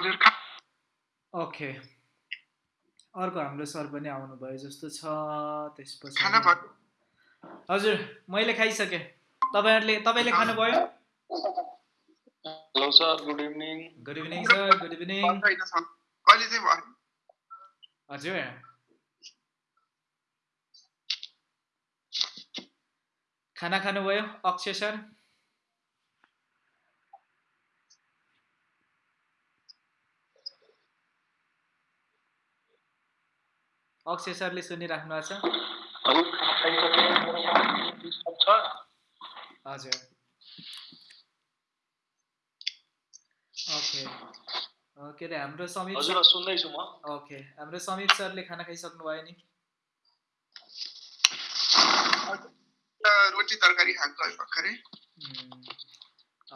हजुर ओके। अर्को हाम्रो सर पनि आउनुभयो जस्तो छ त्यसपछि हजुर मैले खाइसकेँ। तपाईँहरूले तपाईँले खानुभयो? Hello sir good evening. Good evening sir good evening अहिले चाहिँ भयो? हजुर। खाना खानुभयो अक्षय सर? अक्षय सरले सुनिराख्नु भएको छ। हजुर। ओके। के अरे हाम्रो समित हजुर सुन्दैछु म। ओके। हाम्रो समित सरले खाना खाइसक्नु भयो नि। रोटी तरकारी खाएको है भर्खरै।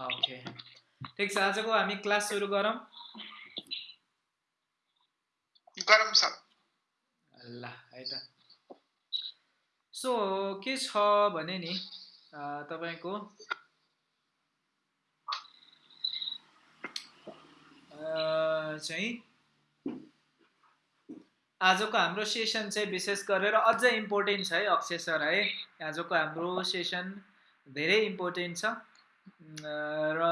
ओके। ठिक छ आजको हामी क्लास सुरु गरौँ। गरम सर। ल है त। सो के छ भने नि तपाईँको? चाहिँ आजको हाम्रो सेसन चाहिँ विशेष गरेर अझ इम्पोर्टेन्ट छ है अक्षय सर है। आजको हाम्रो सेसन धेरै इम्पोर्टेन्ट छ। र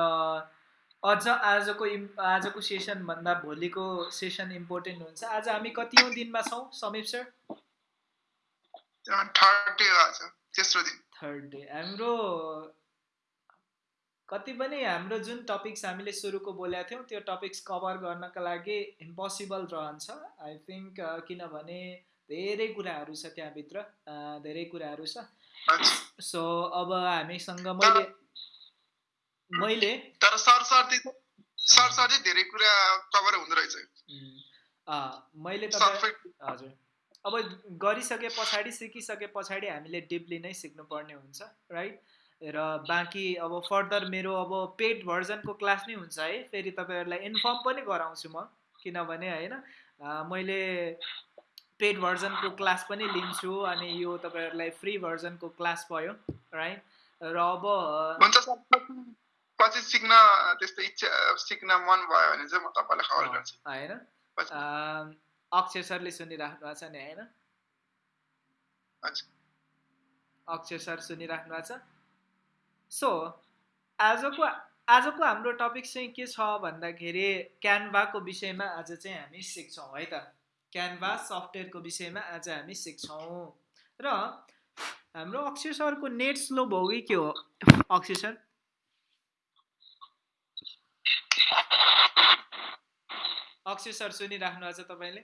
अझ आजको इम् आजको सेसनभन्दा भोलिको सेसन इम्पोर्टेन्ट हुन्छ। आज हामी कतिौँ दिनमा छौँ समीप सर थर्ड डे हाम्रो कति पनि हाम्रो जुन टपिक्स हामीले सुरुको बोलेका थियौँ त्यो टपिक्स कभर गर्नका लागि इम्पोसिबल रहन्छ। आई थिङ्क किनभने धेरै कुराहरू छ त्यहाँभित्र। धेरै कुराहरू छ। सो अब हामीसँग मैले मैले तर सर सर चाहिँ सर सर चाहिँ धेरै कुरा कभर हुँदो रहेछ। मैले हजुर। अब गरिसके पछाडि सिकिसके पछाडि हामीले डिपली नै सिक्नुपर्ने हुन्छ राइट र बाँकी अब फर्दर मेरो अब पेड भर्जनको क्लास नै हुन्छ है फेरि तपाईँहरूलाई इन्फर्म पनि गराउँछु म किनभने होइन मैले पेड भर्जनको क्लास पनि लिन्छु अनि यो तपाईँहरूलाई फ्री भर्जनको क्लास भयो राइट र अब पछि सिक्न त्यस्तो इच्छा सिक्न मन भयो भने चाहिँ म तपाईँलाई खबर गर्छु होइन अक्षय सरले सुनिराख्नु भएको छ नि होइन अक्षय सर सुनिराख्नु भएको छ सो आजको आजको हाम्रो टपिक चाहिँ के छ भन्दाखेरि क्यानभाको विषयमा आज चाहिँ हामी सिक्छौँ है त क्यानभा सफ्टवेयरको विषयमा आज हामी सिक्छौँ र हाम्रो अक्षय सरको नेट स्लो भयो कि के हो अक्षय सर अक्षय सर सुनिराख्नु भएको छ तपाईँले?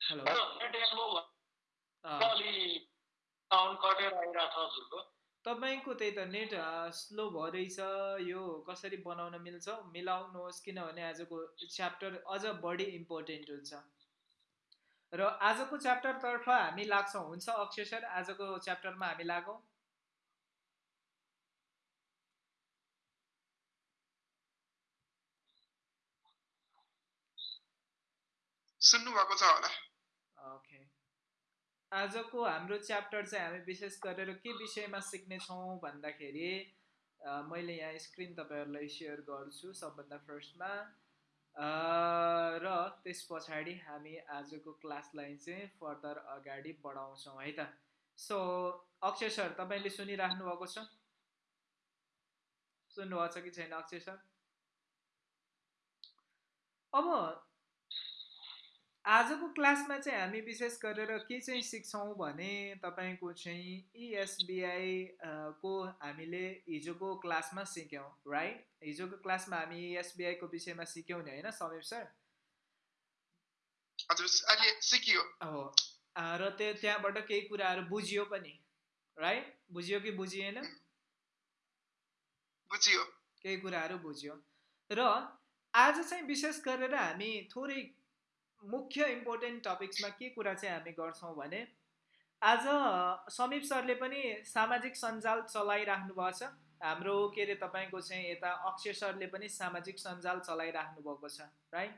हेलो। तपाईँको त्यही त नेट स्लो भइरहेछ यो कसरी बनाउन मिल्छ? मिलाउनुहोस् किनभने आजको च्याप्टर अझ बढी इम्पोर्टेन्ट हुन्छ। र आजको च्याप्टरतर्फ हामी लाग्छौँ हुन्छ अक्षय सर आजको च्याप्टरमा हामी लागौँ। सुन्नु भएको छ होला। ओके आजको हाम्रो च्याप्टर चाहिँ हामी विशेष गरेर के विषयमा सिक्नेछौँ भन्दाखेरि मैले यहाँ स्क्रिन तपाईँहरूलाई सेयर गर्छु सबभन्दा फर्स्टमा। र त्यस पछाडि हामी आजको क्लासलाई चाहिँ फर्दर अगाडि बढाउँछौँ है त। सो अक्षय सर तपाईँले सुनिराख्नु भएको छ? सुन्नुभएको छ कि छैन अक्षय सर? अब आजको क्लासमा चाहिँ हामी विशेष गरेर के चाहिँ सिक्छौँ भने तपाईँको चाहिँ इएसबिआई को हामीले हिजोको क्लासमा सिक्यौँ राइट हिजोको क्लासमा हामी इएसबिआईको विषयमा सिक्यौँ नि होइन समीप सर? हो र त्यो त्यहाँबाट केही कुराहरू बुझियो पनि राइट बुझियो कि बुझिएन? बुझियो। केही कुराहरू बुझ्यो। र आज चाहिँ विशेष गरेर हामी थोरै मुख्य इम्पोर्टेन्ट टपिक्समा के कुरा चाहिँ हामी गर्छौँ भने आज समीप सरले पनि सामाजिक सञ्जाल चलाइराख्नु भएको छ। हाम्रो के अरे तपाईँको चाहिँ यता अक्षय सरले पनि सामाजिक सञ्जाल चलाइराख्नु भएको छ राइट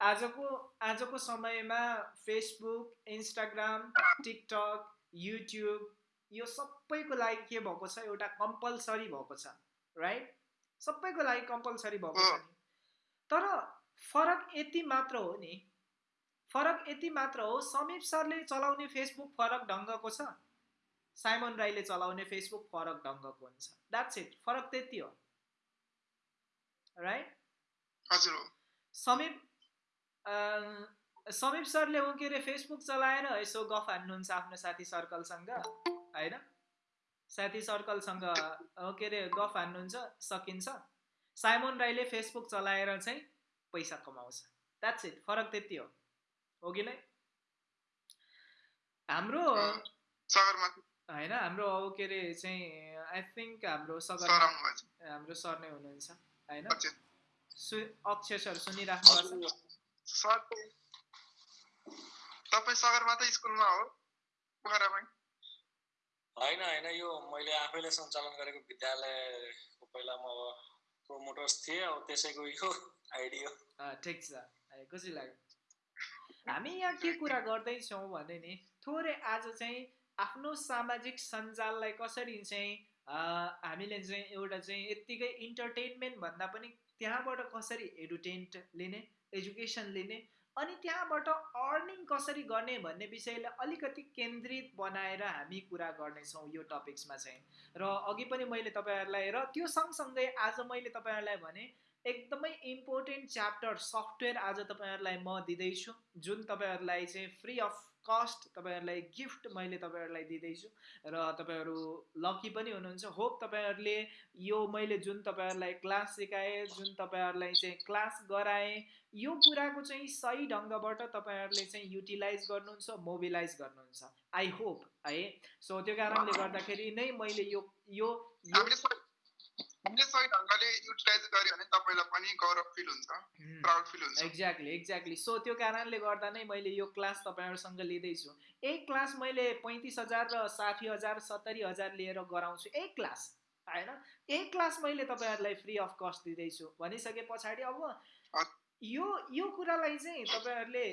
आजको आजको समयमा फेसबुक इन्स्टाग्राम टिकटक युट्युब यो सबैको लागि के भएको छ? एउटा कम्पलसरी भएको छ राइट सबैको लागि कम्पलसरी भएको छ नि। तर फरक यति मात्र हो नि फरक यति मात्र हो समीप सरले चलाउने फेसबुक फरक ढङ्गको छ। साइमन राईले चलाउने फेसबुक फरक ढङ्गको हुन्छ। द्याट्स इट फरक त्यति हो। राइट हजुर हो। समीप समीप सरले ऊ के अरे फेसबुक चलाएर यसो गफ हान्नुहुन्छ आफ्नो साथी सर्कलसँग होइन? साथी सर्कलसँग के अरे गफ हान्नुहुन्छ सकिन्छ। साइमन राईले फेसबुक चलाएर चाहिँ पैसा कमाउँछ। द्याट्स इट फरक त्यति हो। हो कि नै? हाम्रो सगरमाथा होइन हाम्रो ऊ के अरे चाहिँ आई थिङ्क हाम्रो सगर हाम्रो सर नै हुनुहुन्छ होइन? सु अक्षय सर सुनिराख्नु तपाईँ सगरमाथा स्कुलमा हो पोखरामै होइन होइन यो मैले आफैले सञ्चालन गरेको विद्यालयको पहिला म प्रोमोटर्स थिएँ अब त्यसैको यो आइडी हो। अँ, ठिक छ। खुसी लाग्यो। हामी यहाँ के कुरा गर्दैछौँ भने नि थोरै आज चाहिँ आफ्नो सामाजिक सञ्जाललाई कसरी चाहिँ हामीले चाहिँ एउटा चाहिँ यत्तिकै इन्टरटेनमेन्ट भन्दा पनि त्यहाँबाट कसरी एडुटेन्ट लिने एजुकेसन लिने अनि त्यहाँबाट अर्निङ कसरी गर्ने भन्ने विषयलाई अलिकति केन्द्रित बनाएर हामी कुरा गर्नेछौँ यो टपिक्समा चाहिँ। र अघि पनि मैले तपाईँहरूलाई र त्यो सँगसँगै आज मैले तपाईँहरूलाई भने एकदमै इम्पोर्टेन्ट च्याप्टर सफ्टवेयर आज तपाईँहरूलाई म दिँदैछु। जुन तपाईँहरूलाई चाहिँ फ्री अफ कस्ट तपाईँहरूलाई गिफ्ट मैले तपाईँहरूलाई दिँदैछु र तपाईँहरू लकी पनि हुनुहुन्छ। होप तपाईँहरूले यो मैले जुन तपाईँहरूलाई क्लास सिकाएँ जुन तपाईँहरूलाई चाहिँ क्लास गराएँ यो कुराको चाहिँ सही ढङ्गबाट तपाईँहरूले चाहिँ युटिलाइज गर्नुहुन्छ मोबिलाइज गर्नुहुन्छ। आई होप है। सो त्यो कारणले गर्दाखेरि नै मैले यो यो एक्ज्याक्टली एक्ज्याक्टली सो त्यो कारणले गर्दा नै मैले यो क्लास तपाईँहरूसँग लिँदैछु। एक क्लास मैले पैँतिस हजार र साठी हजार सत्तरी हजार लिएर गराउँछु। एक क्लास होइन? एक क्लास मैले तपाईँहरूलाई फ्री अफ कस्ट दिँदैछु। भनिसके पछाडि अब यो यो कुरालाई चाहिँ तपाईँहरूले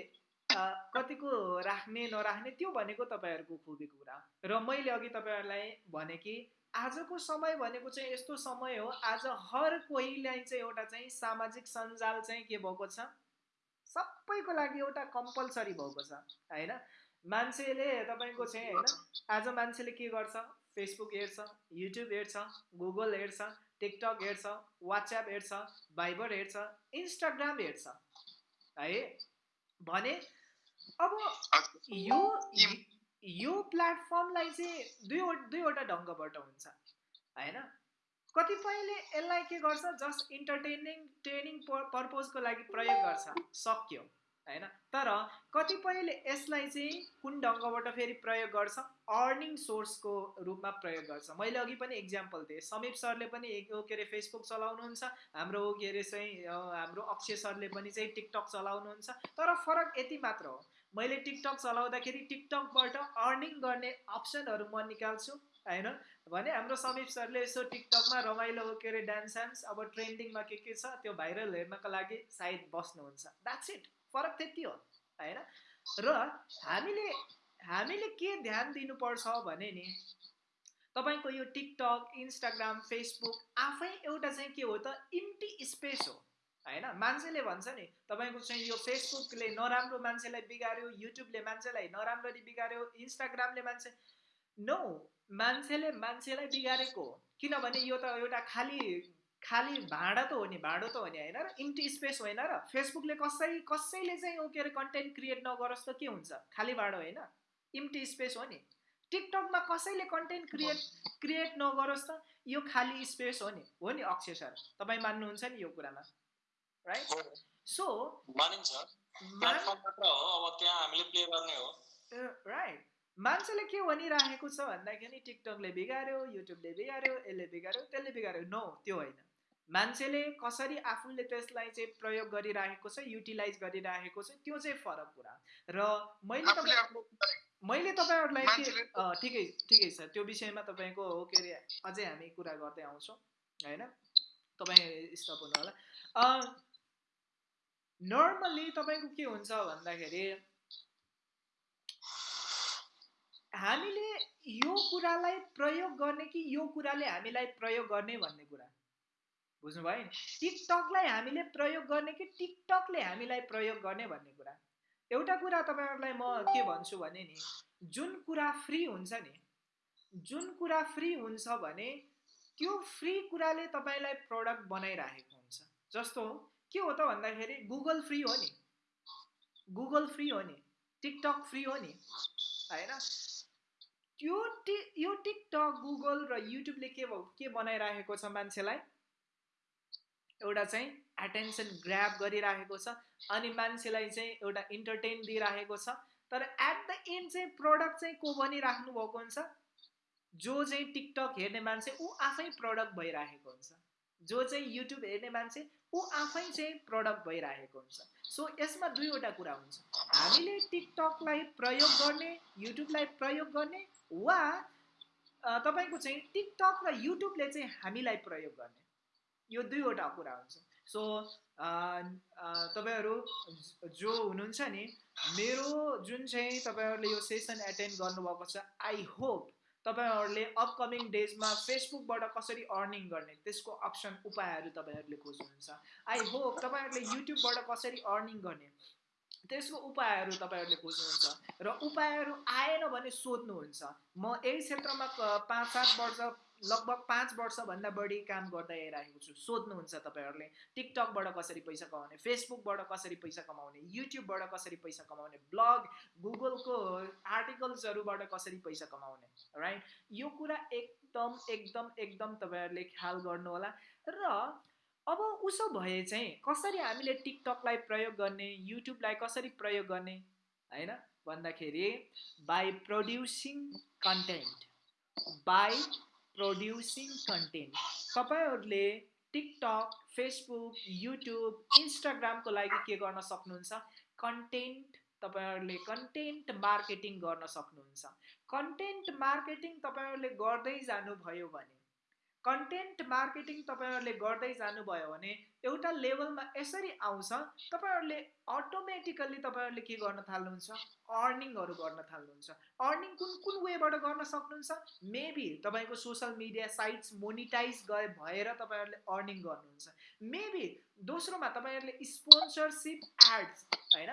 कतिको राख्ने नराख्ने त्यो भनेको तपाईँहरूको खुबीको कुरा र मैले अघि तपाईँहरूलाई भने कि आजको समय भनेको चाहिँ यस्तो समय हो आज हर कोहीलाई चाहिँ एउटा चाहिँ सामाजिक सञ्जाल चाहिँ के भएको छ? सबैको लागि एउटा कम्पलसरी भएको छ होइन? मान्छेले तपाईँको चाहिँ होइन आज मान्छेले के गर्छ? फेसबुक हेर्छ युट्युब हेर्छ गुगल हेर्छ टिकटक हेर्छ वाट्सएप हेर्छ भाइबर हेर्छ इन्स्टाग्राम हेर्छ। है? भने अब यो यो प्लेटफर्मलाई चाहिँ दुई दुईवटा ढङ्गबाट हुन्छ होइन? कतिपयले यसलाई के गर्छ जस्ट इन्टरटेनिङ ट्रेनिङ पर्पोजको लागि प्रयोग गर्छ सक्यो होइन? तर कतिपयले यसलाई चाहिँ कुन ढङ्गबाट फेरि प्रयोग गर्छ अर्निङ सोर्सको रूपमा प्रयोग गर्छ। मैले अघि पनि इक्जाम्पल दिएँ। समीप सरले पनि के अरे फेसबुक चलाउनुहुन्छ हाम्रो के अरे चाहिँ हाम्रो अक्षय सरले पनि चाहिँ टिकटक चलाउनुहुन्छ तर फरक यति मात्र हो। मैले टिकटक चलाउँदाखेरि टिकटकबाट अर्निङ गर्ने अप्सनहरू म निकाल्छु होइन? भने हाम्रो समीप सरले यसो टिकटकमा रमाइलो के अरे डान्स सान्स अब ट्रेन्डिङमा के के छ त्यो भाइरल हेर्नको लागि सायद बस्नुहुन्छ। द्याट्स इट फरक त्यति हो होइन? र हामीले हामीले के ध्यान दिनुपर्छ भने नि तपाईँको यो टिकटक इन्स्टाग्राम फेसबुक आफै एउटा चाहिँ के हो त इम्टी स्पेस हो। होइन? मान्छेले भन्छ नि तपाईँको चाहिँ यो फेसबुकले नराम्रो मान्छेलाई बिगाऱ्यो युट्युबले मान्छेलाई नराम्ररी बिगाऱ्यो इन्स्टाग्रामले मान्छे नो मान्छेले मान्छेलाई बिगारेको किनभने यो त एउटा खाली खाली भाँडा त हो नि भाँडो त हो नि होइन? र इम्टी स्पेस होइन र फेसबुकले कसै कसैले चाहिँ के अरे कन्टेन्ट क्रिएट नगरोस् त के हुन्छ? खाली भाँडो होइन? इम्टी स्पेस हो नि। टिकटकमा कसैले कन्टेन्ट क्रिएट क्रिएट नगरोस् त यो खाली स्पेस हो नि। हो नि अक्षय सर? तपाईँ मान्नुहुन्छ नि यो कुरामा? राइट सो मानिन्छ. प्लेटफर्म मात्र हो अब त्यहाँ हामीले प्ले गर्ने हो। राइट मान्छेले के भनिराखेको छ भन्दाखेरि टिकटकले बिगाऱ्यो युट्युबले बिगाऱ्यो यसले बिगाऱ्यो त्यसले बिगाऱ्यो नो त्यो होइन। मान्छेले कसरी आफूले त्यसलाई चाहिँ प्रयोग गरिराखेको छ युटिलाइज गरिराखेको छ त्यो चाहिँ फरक कुरा र मैले तपाईँ मैले तपाईँहरूलाई के ठिकै ठिकै छ। त्यो विषयमा तपाईँको हो के अरे अझै हामी कुरा गर्दै आउँछौँ होइन? तपाईँ स्टप हुनु होला नर्मल्ली तपाईँको के हुन्छ भन्दाखेरि हामीले यो कुरालाई प्रयोग गर्ने कि यो कुराले हामीलाई प्रयोग गर्ने भन्ने कुरा? बुझ्नुभयो नि? टिकटकलाई हामीले प्रयोग गर्ने कि टिकटकले हामीलाई प्रयोग गर्ने भन्ने कुरा? एउटा कुरा तपाईँहरूलाई म के भन्छु भने नि जुन कुरा फ्री हुन्छ नि जुन कुरा फ्री हुन्छ भने त्यो फ्री कुराले तपाईँलाई प्रडक्ट बनाइराखेको हुन्छ। जस्तो के हो त भन्दाखेरि गुगल फ्री हो नि। गुगल फ्री हो नि। टिकटक फ्री हो नि। होइन? त्यो टि यो टिकटक गुगल र युट्युबले के के बनाइराखेको छ मान्छेलाई? एउटा चाहिँ एटेन्सन ग्राप गरिराखेको छ अनि मान्छेलाई चाहिँ एउटा इन्टरटेन दिइराखेको छ। तर एट द एन्ड चाहिँ प्रडक्ट चाहिँ को बनिराख्नु भएको हुन्छ? जो चाहिँ टिकटक हेर्ने मान्छे ऊ आफै प्रडक्ट भइराखेको हुन्छ। जो चाहिँ युट्युब हेर्ने मान्छे ऊ आफै चाहिँ प्रडक्ट भइरहेको हुन्छ। सो यसमा दुईवटा कुरा हुन्छ। हामीले टिकटकलाई प्रयोग गर्ने युट्युबलाई प्रयोग गर्ने वा तपाईँको चाहिँ टिकटक र युट्युबले चाहिँ हामीलाई प्रयोग गर्ने। यो दुईवटा कुरा हुन्छ। सो तपाईँहरू जो हुनुहुन्छ नि मेरो जुन चाहिँ तपाईँहरूले यो सेसन एटेन्ड गर्नुभएको छ आई होप तपाईँहरूले अपकमिङ डेजमा फेसबुकबाट कसरी अर्निङ गर्ने? त्यसको अप्सन उपायहरू तपाईँहरूले खोज्नुहुन्छ। आई होप तपाईँहरूले युट्युबबाट कसरी अर्निङ गर्ने? त्यसको उपायहरू तपाईँहरूले खोज्नुहुन्छ। र उपायहरू आएन भने सोध्नुहुन्छ। म यही क्षेत्रमा पाँच सात वर्ष लगभग पाँच वर्षभन्दा बढी काम गर्दै आइरहेको छु। सोध्नुहुन्छ तपाईँहरूले टिकटकबाट कसरी पैसा कमाउने फेसबुकबाट कसरी पैसा कमाउने युट्युबबाट कसरी पैसा कमाउने ब्लग गुगलको आर्टिकल्सहरूबाट कसरी पैसा कमाउने राइट यो कुरा एकदम एकदम एकदम तपाईँहरूले ख्याल गर्नुहोला। र अब उसो भए चाहिँ कसरी हामीले टिकटकलाई प्रयोग गर्ने युट्युबलाई कसरी प्रयोग गर्ने होइन? भन्दाखेरि by producing content by producing content तपाईँहरूले टिकटक फेसबुक युट्युब इन्स्टाग्रामको लागि के गर्न सक्नुहुन्छ? कन्टेन्ट तपाईँहरूले कन्टेन्ट मार्केटिङ गर्न सक्नुहुन्छ। कन्टेन्ट मार्केटिङ तपाईँहरूले गर्दै जानुभयो भने कन्टेन्ट मार्केटिङ तपाईँहरूले गर्दै जानुभयो भने एउटा लेभलमा यसरी आउँछ तपाईँहरूले अटोमेटिकल्ली तपाईँहरूले के गर्न थाल्नुहुन्छ? अर्निङहरू गर्न थाल्नुहुन्छ। अर्निङ कुन कुन वेबाट गर्न सक्नुहुन्छ? मेबी तपाईँको सोसियल मिडिया साइट्स मोनिटाइज गए भएर तपाईँहरूले अर्निङ गर्नुहुन्छ। मेबी दोस्रोमा तपाईँहरूले स्पोन्सरसिप एड्स होइन?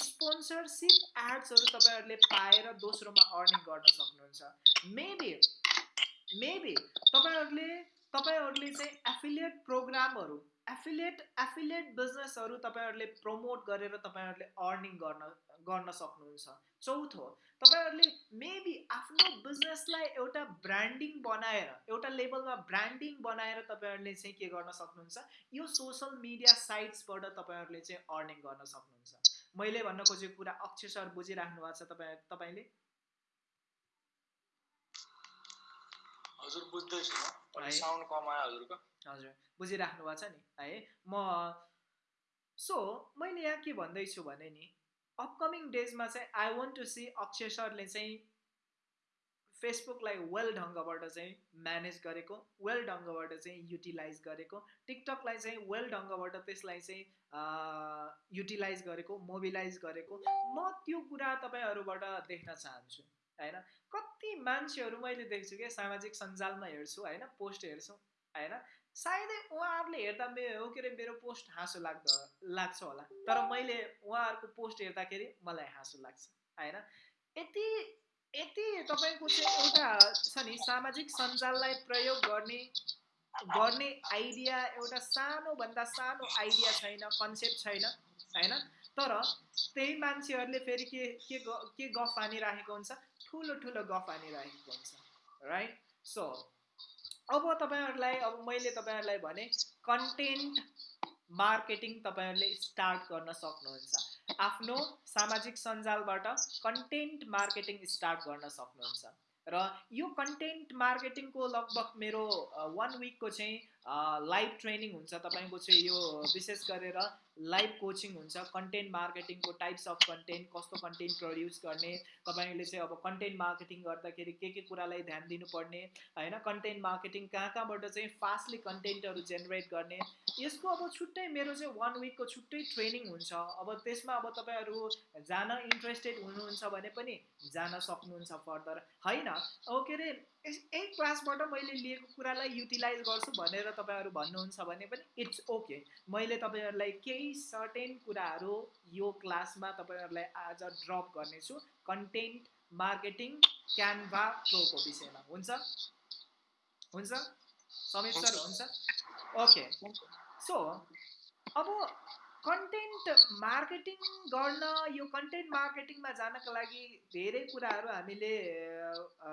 स्पोन्सरसिप एड्सहरू तपाईँहरूले पाएर दोस्रोमा अर्निङ गर्न सक्नुहुन्छ। मेबी मेबी तपाईँहरूले तपाईँहरूले चाहिँ एफिलिएट प्रोग्रामहरू एफिलिएट एफिलिएट बिजनेसहरू तपाईँहरूले प्रमोट गरेर तपाईँहरूले अर्निङ गर्न गर्न सक्नुहुन्छ. चौथो तपाईँहरूले मेबी आफ्नो बिजनेसलाई एउटा ब्रान्डिङ बनाएर एउटा लेभलमा ब्रान्डिङ बनाएर तपाईँहरूले चाहिँ के गर्न सक्नुहुन्छ? यो सोसल मिडिया साइट्सबाट तपाईँहरूले चाहिँ अर्निङ गर्न सक्नुहुन्छ। मैले भन्न खोजेको कुरा अक्षर बुझिराख्नु भएको छ तपाईँ तपाईँले? हजुर बुझ्दैछु साउन्ड हजुरको। हजुर बुझिराख्नु भएको छ नि। है म सो मैले यहाँ के भन्दैछु भने नि अपकमिङ डेजमा चाहिँ I want to see Akshay सरले चाहिँ फेसबुकलाई वेल ढङ्गबाट चाहिँ म्यानेज गरेको वेल ढङ्गबाट चाहिँ युटिलाइज गरेको टिकटकलाई चाहिँ वेल ढङ्गबाट त्यसलाई चाहिँ युटिलाइज गरेको मोबिलाइज गरेको। म त्यो कुरा तपाईँहरूबाट देख्न चाहन्छु। होइन? कति मान्छेहरू मैले देख्छु क्या सामाजिक सञ्जालमा हेर्छु होइन? पोस्ट हेर्छु होइन? सायदै उहाँहरूले हेर्दा मेरो के अरे मेरो पोस्ट हाँसो लाग्दो लाग्छ होला। तर मैले उहाँहरूको पोस्ट हेर्दाखेरि मलाई हाँसो लाग्छ होइन? यति यति तपाईँको चाहिँ एउटा छ नि सामाजिक सञ्जाललाई प्रयोग गर्ने गर्ने आइडिया एउटा सानोभन्दा सानो आइडिया छैन कन्सेप्ट छैन होइन? तर त्यही मान्छेहरूले फेरि के के के गफ हानिराखेको हुन्छ? ठुलो ठुलो गफ हानिरहेको हुन्छ राइट सो अब तपाईँहरूलाई अब मैले तपाईँहरूलाई भने कन्टेन्ट मार्केटिङ तपाईँहरूले स्टार्ट गर्न सक्नुहुन्छ। आफ्नो सामाजिक सञ्जालबाट कन्टेन्ट मार्केटिङ स्टार्ट गर्न सक्नुहुन्छ। र यो कन्टेन्ट मार्केटिङको लगभग मेरो वान विकको चाहिँ लाइभ ट्रेनिङ हुन्छ तपाईँको चाहिँ यो विशेष गरेर लाइभ कोचिङ हुन्छ कन्टेन्ट मार्केटिङको टाइप्स अफ कन्टेन्ट कस्तो कन्टेन्ट प्रड्युस गर्ने तपाईँले चाहिँ अब कन्टेन्ट मार्केटिङ गर्दाखेरि के के कुरालाई ध्यान दिनुपर्ने होइन कन्टेन्ट मार्केटिङ कहाँ कहाँबाट चाहिँ फास्टली कन्टेन्टहरू जेनेरेट गर्ने यसको अब छुट्टै मेरो चाहिँ वान विकको छुट्टै ट्रेनिङ हुन्छ। अब त्यसमा अब तपाईँहरू जान इन्ट्रेस्टेड हुनुहुन्छ भने पनि जान सक्नुहुन्छ फर्दर होइन? अब के अरे यही क्लासबाट मैले लिएको कुरालाई युटिलाइज गर्छु भनेर तपाईँहरू भन्नुहुन्छ भने पनि इट्स ओके। मैले तपाईँहरूलाई केही सर्टेन कुराहरू यो क्लासमा तपाईँहरूलाई आज ड्रप गर्नेछु। कन्टेन्ट मार्केटिङ क्यानभा प्रोको विषयमा। हुन्छ? हुन्छ? समीप सर हुन्छ? ओके। सो अब कन्टेन्ट मार्केटिङ गर्न यो कन्टेन्ट मार्केटिङमा जानका लागि धेरै कुराहरू हामीले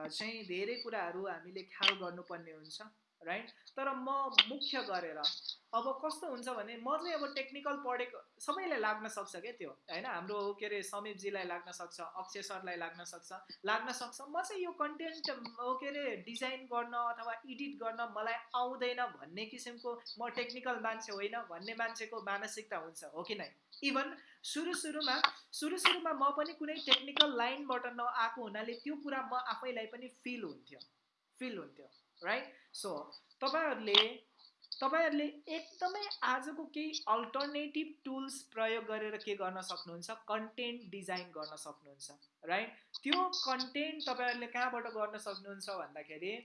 चाहिँ धेरै कुराहरू हामीले ख्याल गर्नुपर्ने हुन्छ। राइट तर म मुख्य गरेर अब कस्तो हुन्छ भने म चाहिँ अब टेक्निकल पढेको सबैलाई लाग्न सक्छ क्या त्यो होइन? हाम्रो के अरे समीपजीलाई लाग्न सक्छ अक्षय सरलाई लाग्न सक्छ लाग्न सक्छ। म चाहिँ यो कन्टेन्ट के अरे डिजाइन गर्न अथवा एडिट गर्न मलाई आउँदैन भन्ने किसिमको म टेक्निकल मान्छे होइन भन्ने मान्छेको मानसिकता हुन्छ हो कि नै? इभन सुरु सुरुमा सुरु सुरुमा म पनि कुनै टेक्निकल लाइनबाट नआएको हुनाले त्यो कुरा म आफैलाई पनि फिल हुन्थ्यो फिल हुन्थ्यो। राइट सो तपाईँहरूले तपाईँहरूले एकदमै आजको केही अल्टरनेटिभ टुल्स प्रयोग गरेर के गर्न सक्नुहुन्छ? कन्टेन्ट डिजाइन गर्न सक्नुहुन्छ राइट त्यो कन्टेन्ट तपाईँहरूले कहाँबाट गर्न सक्नुहुन्छ भन्दाखेरि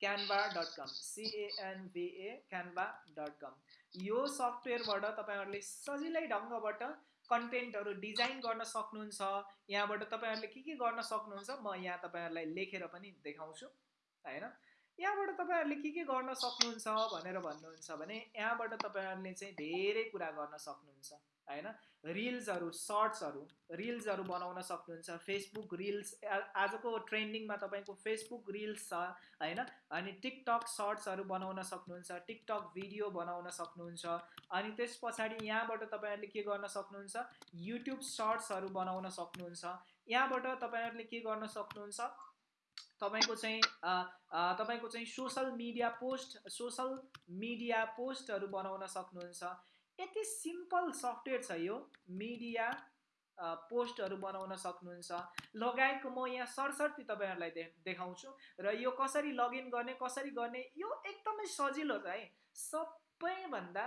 क्यानभा डट कम सिएनभिए क्यानभा डट कम यो सफ्टवेयरबाट तपाईँहरूले सजिलै ढङ्गबाट कन्टेन्टहरू डिजाइन गर्न सक्नुहुन्छ। यहाँबाट तपाईँहरूले के के गर्न सक्नुहुन्छ? म यहाँ तपाईँहरूलाई लेखेर पनि देखाउँछु होइन? यहाँबाट तपाईँहरूले के के गर्न सक्नुहुन्छ भनेर भन्नुहुन्छ भने यहाँबाट तपाईँहरूले चाहिँ धेरै कुरा गर्न सक्नुहुन्छ होइन? रिल्सहरू सर्ट्सहरू रिल्सहरू बनाउन सक्नुहुन्छ फेसबुक रिल्स आजको ट्रेन्डिङमा तपाईँको फेसबुक रिल्स छ होइन? अनि टिकटक सर्ट्सहरू बनाउन सक्नुहुन्छ टिकटक भिडियो बनाउन सक्नुहुन्छ अनि त्यस पछाडि यहाँबाट तपाईँहरूले के गर्न सक्नुहुन्छ? युट्युब सर्ट्सहरू बनाउन सक्नुहुन्छ। यहाँबाट तपाईँहरूले के गर्न सक्नुहुन्छ? तपाईँको चाहिँ तपाईँको चाहिँ social media post social media पोस्टहरू बनाउन सक्नुहुन्छ। यति सिम्पल सफ्टवेयर छ यो मिडिया पोस्टहरू बनाउन सक्नुहुन्छ। लगायतको म यहाँ सरसर्ती तपाईँहरूलाई दे देखाउँछु। र यो कसरी लगइन गर्ने कसरी गर्ने यो एकदमै सजिलो छ है। सबैभन्दा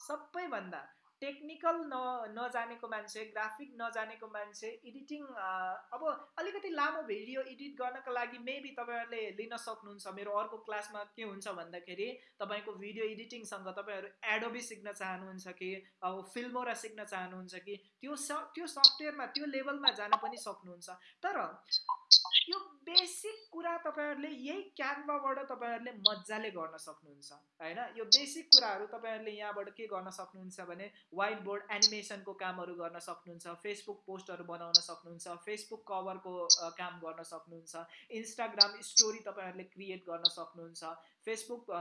सबैभन्दा टेक्निकल न नजानेको मान्छे ग्राफिक नजानेको मान्छे एडिटिङ अब अलिकति लामो भिडियो एडिट गर्नको लागि मेबी तपाईँहरूले लिन सक्नुहुन्छ। मेरो अर्को क्लासमा के हुन्छ भन्दाखेरि तपाईँको भिडियो एडिटिङसँग तपाईँहरू एडोबी सिक्न चाहनुहुन्छ कि अब फिल्मोरा सिक्न चाहनुहुन्छ कि त्यो स त्यो सफ्टवेयरमा त्यो लेभलमा जान पनि सक्नुहुन्छ। तर यो बेसिक कुरा तपाईँहरूले यही क्यानभाबाट तपाईँहरूले मजाले गर्न सक्नुहुन्छ होइन? यो बेसिक कुराहरू तपाईँहरूले यहाँबाट के गर्न सक्नुहुन्छ भने वाइट बोर्ड एनिमेसनको कामहरू गर्न सक्नुहुन्छ फेसबुक पोस्टहरू बनाउन सक्नुहुन्छ फेसबुक कभरको काम गर्न सक्नुहुन्छ इन्स्टाग्राम स्टोरी तपाईँहरूले क्रिएट गर्न सक्नुहुन्छ फेसबुक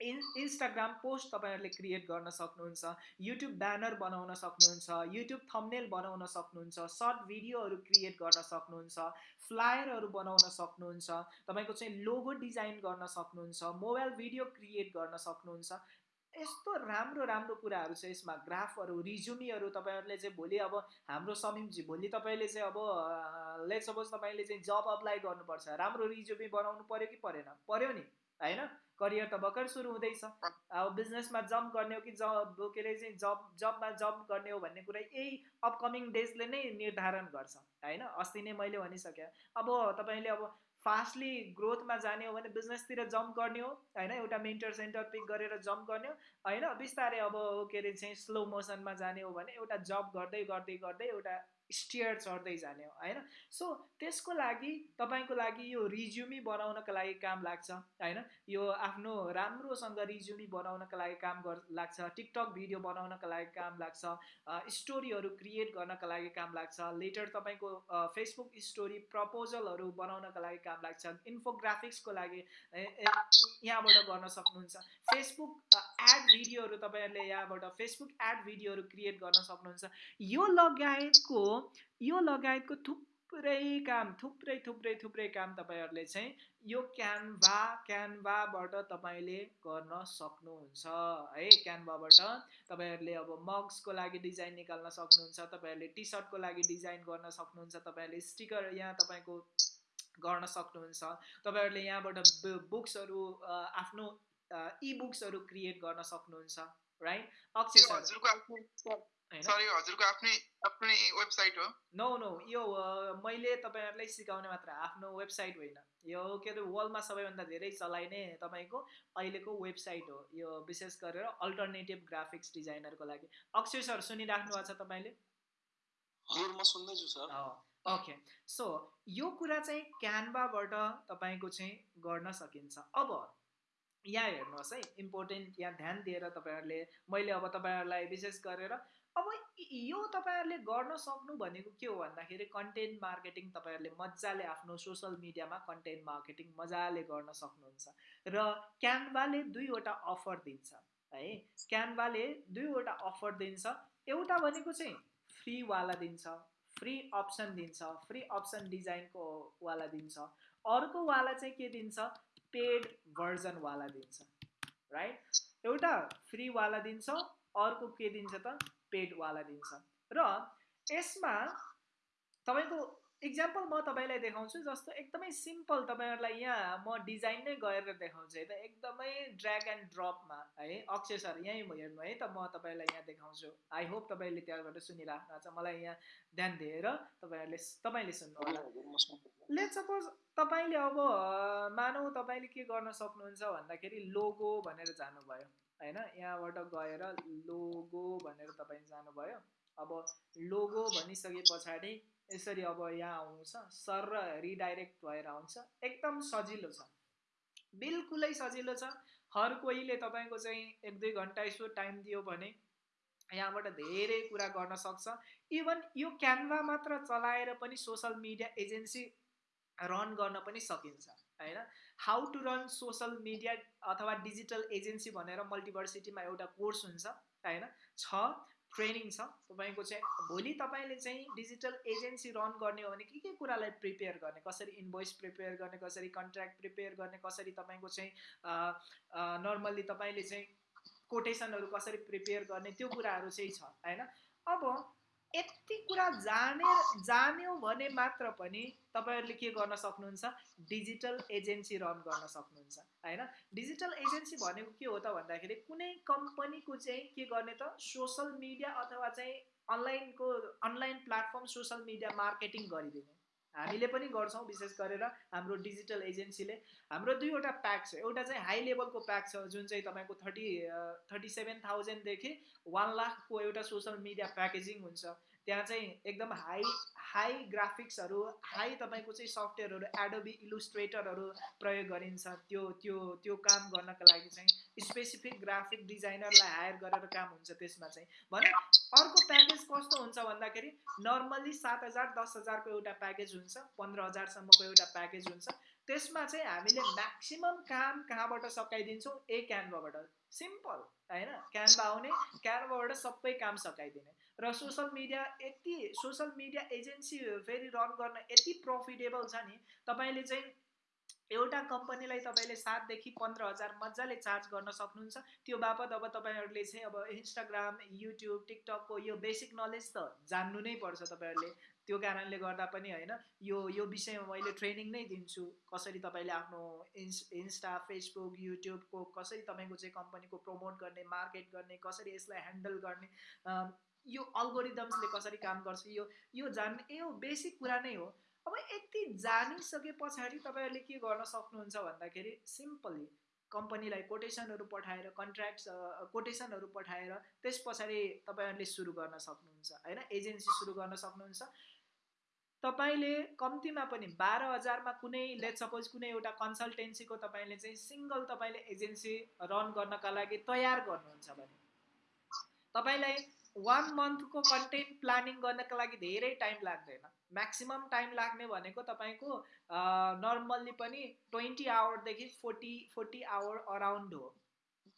इन इन्स्टाग्राम पोस्ट तपाईँहरूले क्रिएट गर्न सक्नुहुन्छ युट्युब ब्यानर बनाउन सक्नुहुन्छ युट्युब थम्नेल बनाउन सक्नुहुन्छ सर्ट भिडियोहरू क्रिएट गर्न सक्नुहुन्छ फ्लायरहरू बनाउन सक्नुहुन्छ तपाईँको चाहिँ लोगो डिजाइन गर्न सक्नुहुन्छ मोबाइल भिडियो क्रिएट गर्न सक्नुहुन्छ यस्तो राम्रो राम्रो कुराहरू छ यसमा ग्राफहरू रिज्युमीहरू तपाईँहरूले चाहिँ भोलि अब हाम्रो समीपजी भोलि तपाईँले चाहिँ अब लेट सपोज तपाईँले चाहिँ जब अप्लाई गर्नुपर्छ राम्रो रिज्युमी बनाउनु पऱ्यो कि परेन? पऱ्यो नि। होइन? करियर त भर्खर सुरु हुँदैछ। अब बिजनेसमा जम्प गर्ने हो कि जब के अरे चाहिँ जब जबमा जम्प गर्ने हो भन्ने कुरा यही अपकमिङ डेजले नै निर्धारण गर्छ होइन? अस्ति नै मैले भनिसकेँ। अब तपाईँले अब फास्टली ग्रोथमा जाने हो भने बिजनेसतिर जम्प गर्ने हो होइन? एउटा मेन्टर सेन्टर पिक गरेर जम्प गर्ने हो होइन? बिस्तारै अब के अरे चाहिँ स्लो मोसनमा जाने हो भने एउटा जब गर्दै गर्दै गर्दै एउटा स्टियर चढ्दै जाने हो होइन? सो त्यसको लागि तपाईँको लागि यो रिज्युमी बनाउनको लागि काम लाग्छ होइन? यो आफ्नो राम्रोसँग रिज्युमी बनाउनको लागि काम गर् लाग्छ टिकटक भिडियो बनाउनको लागि काम लाग्छ स्टोरीहरू क्रिएट गर्नको लागि काम लाग्छ लेटर तपाईँको फेसबुक स्टोरी प्रपोजलहरू बनाउनको लागि काम लाग्छ इन्फोग्राफिक्सको लागि यहाँबाट गर्न सक्नुहुन्छ। फेसबुक एड भिडियोहरू तपाईँहरूले यहाँबाट फेसबुक एड भिडियोहरू क्रिएट गर्न सक्नुहुन्छ। यो लगायतको यो लगायतको थुप्रै काम थुप्रै थुप्रै थुप्रै काम तपाईँहरूले चाहिँ यो क्यानभा क्यानभाबाट तपाईँले गर्न सक्नुहुन्छ है। क्यानभाबाट तपाईँहरूले अब मग्सको लागि डिजाइन निकाल्न सक्नुहुन्छ तपाईँहरूले टी सर्टको लागि डिजाइन गर्न सक्नुहुन्छ तपाईँहरूले स्टिकर यहाँ तपाईँको गर्न सक्नुहुन्छ तपाईँहरूले यहाँबाट बुक्सहरू आफ्नो इ बुक्सहरू क्रिएट गर्न सक्नुहुन्छ राइट? अक्षय सर सरी हजुरको आफ्नै आफ्नै वेबसाइट हो। नो नो यो मैले तपाईँहरूलाई सिकाउने मात्र आफ्नो वेबसाइट होइन। यो के अरे वर्ल्डमा सबैभन्दा धेरै चलाइने तपाईँको अहिलेको वेबसाइट हो। यो विशेष गरेर अल्टरनेटिभ ग्राफिक्स डिजाइनरको लागि। अक्षय सर सुनिराख्नु भएको छ तपाईँले? ओके सो यो कुरा चाहिँ क्यानभाबाट तपाईँको चाहिँ गर्न सकिन्छ। अब यहाँ हेर्नुहोस् है इम्पोर्टेन्ट यहाँ ध्यान दिएर तपाईँहरूले मैले अब तपाईँहरूलाई विशेष गरेर अब यो तपाईँहरूले गर्न सक्नु भनेको के हो भन्दाखेरि कन्टेन्ट मार्केटिङ तपाईँहरूले मजाले आफ्नो सोसल मिडियामा कन्टेन्ट मार्केटिङ मजाले गर्न सक्नुहुन्छ। र क्यानभाले दुईवटा अफर दिन्छ है? क्यानभाले दुईवटा अफर दिन्छ। एउटा भनेको चाहिँ फ्रीवाला दिन्छ फ्री अप्सन दिन्छ फ्री अप्सन डिजाइनको वाला दिन्छ। अर्को वाला चाहिँ के दिन्छ? पेड भर्जनवाला दिन्छ राइट एउटा फ्रीवाला दिन्छ अर्को के दिन्छ त? पेडवाला दिन्छ। र यसमा तपाईँको इक्जाम्पल म तपाईँलाई देखाउँछु जस्तो एकदमै सिम्पल तपाईँहरूलाई यहाँ म डिजाइन नै गएर देखाउँछु है त। एकदमै ड्र्याग एन्ड ड्रपमा है अक्षय सर यहीँ हेर्नु है त। म तपाईँलाई यहाँ देखाउँछु। आई होप तपाईँले त्यहाँबाट सुनिराख्नु छ मलाई यहाँ ध्यान दिएर तपाईँहरूले तपाईँले सुन्नु होला लेट सपोज तपाईँले अब मानौ तपाईँले के गर्न सक्नुहुन्छ भन्दाखेरि लोगो भनेर जानुभयो। होइन? यहाँबाट गएर लोगो भनेर तपाईँ जानुभयो। अब लोगो भनिसके पछाडि यसरी अब यहाँ आउँछ सर र रिडाइरेक्ट भएर आउँछ। एकदम सजिलो छ। बिल्कुलै सजिलो छ। हर कोहीले तपाईँको चाहिँ एक दुई घन्टा यसो टाइम दियो भने यहाँबाट धेरै कुरा गर्न सक्छ। इभन यो क्यानभा मात्र चलाएर पनि सोसल मिडिया एजेन्सी रन गर्न पनि सकिन्छ। होइन? How to run social media अथवा डिजिटल एजेन्सी भनेर मल्टिभर्सिटीमा एउटा कोर्स हुन्छ होइन? छ ट्रेनिङ छ। तपाईँको चाहिँ भोलि तपाईँले चाहिँ डिजिटल एजेन्सी रन गर्ने हो भने के के कुरालाई प्रिपेयर गर्ने? कसरी इन्भोइस प्रिपेयर गर्ने कसरी कन्ट्र्याक्ट प्रिपेयर गर्ने कसरी तपाईँको चाहिँ नर्मल्ली तपाईँले चाहिँ कोटेसनहरू कसरी प्रिपेयर गर्ने त्यो कुराहरू चाहिँ छ होइन? अब यति कुरा जाने जान्यो भने मात्र पनि तपाईँहरूले के गर्न सक्नुहुन्छ? डिजिटल एजेन्सी रन गर्न सक्नुहुन्छ होइन? डिजिटल एजेन्सी भनेको के हो त भन्दाखेरि कुनै कम्पनीको चाहिँ के गर्ने त? सोसल मिडिया अथवा चाहिँ अनलाइनको online platform social media marketing गरिदिने। हामीले पनि गर्छौँ विशेष गरेर हाम्रो डिजिटल एजेन्सीले। हाम्रो दुईवटा प्याक छ। एउटा चाहिँ हाई लेभलको प्याक छ जुन चाहिँ तपाईँको थर्टी थर्टी सेभेन थाउजन्डदेखि वान लाखको एउटा सोसल मिडिया प्याकेजिङ हुन्छ। त्यहाँ चाहिँ एकदम हाई हाई ग्राफिक्सहरू हाई तपाईँको चाहिँ सफ्टवेयरहरू एडोबी इलुस्ट्रेटरहरू प्रयोग गरिन्छ। त्यो त्यो त्यो काम गर्नको लागि चाहिँ स्पेसिफिक ग्राफिक डिजाइनरलाई हायर गरेर काम हुन्छ त्यसमा चाहिँ। भने अर्को प्याकेज कस्तो हुन्छ भन्दाखेरि नर्मल्ली सात हजार दस हजारको एउटा प्याकेज हुन्छ पन्ध्र हजारसम्मको एउटा प्याकेज हुन्छ। त्यसमा चाहिँ हामीले म्याक्सिमम् काम कहाँबाट सकाइदिन्छौँ? ए क्यानभाबाट सिम्पल होइन? क्यानभा आउने क्यानभाबाट सबै काम सकाइदिने। र सोसल मिडिया यति सोसल मिडिया एजेन्सी फेरि रन गर्न यति प्रफिटेबल छ नि तपाईँले चाहिँ एउटा कम्पनीलाई तपाईँले सातदेखि पन्ध्र हजार मजाले चार्ज गर्न सक्नुहुन्छ। त्यो बापत अब तपाईँहरूले चाहिँ अब इन्स्टाग्राम युट्युब टिकटकको यो बेसिक नलेज त जान्नु नै पर्छ तपाईँहरूले। त्यो कारणले गर्दा पनि होइन यो यो विषयमा मैले ट्रेनिङ नै दिन्छु। कसरी तपाईँले आफ्नो इन्स इन्स्टा फेसबुक युट्युबको कसरी तपाईँको चाहिँ कम्पनीको प्रमोट गर्ने मार्केट गर्ने कसरी यसलाई ह्यान्डल गर्ने यो अल्गोरिदम्सले कसरी काम गर्छ यो यो जान्ने यो बेसिक कुरा नै हो। अब यति जानिसके पछाडि तपाईँहरूले के गर्न सक्नुहुन्छ भन्दाखेरि सिम्पली कम्पनीलाई कोटेसनहरू पठाएर कन्ट्र्याक्ट्स कोटेसनहरू पठाएर त्यस पछाडि तपाईँहरूले सुरु गर्न सक्नुहुन्छ होइन? एजेन्सी सुरु गर्न सक्नुहुन्छ। तपाईँले कम्तीमा पनि बाह्र हजारमा कुनै लेट सपोज कुनै एउटा कन्सल्टेन्सीको तपाईँले चाहिँ सिङ्गल तपाईँले एजेन्सी रन गर्नका लागि तयार गर्नुहुन्छ भने तपाईँलाई वान मन्थको कन्टेन्ट प्लानिङ गर्नको लागि धेरै टाइम लाग्दैन। म्याक्सिमम् टाइम लाग्ने भनेको तपाईँको नर्मल्ली पनि ट्वेन्टी आवरदेखि फोर्टी फोर्टी आवर अराउन्ड हो।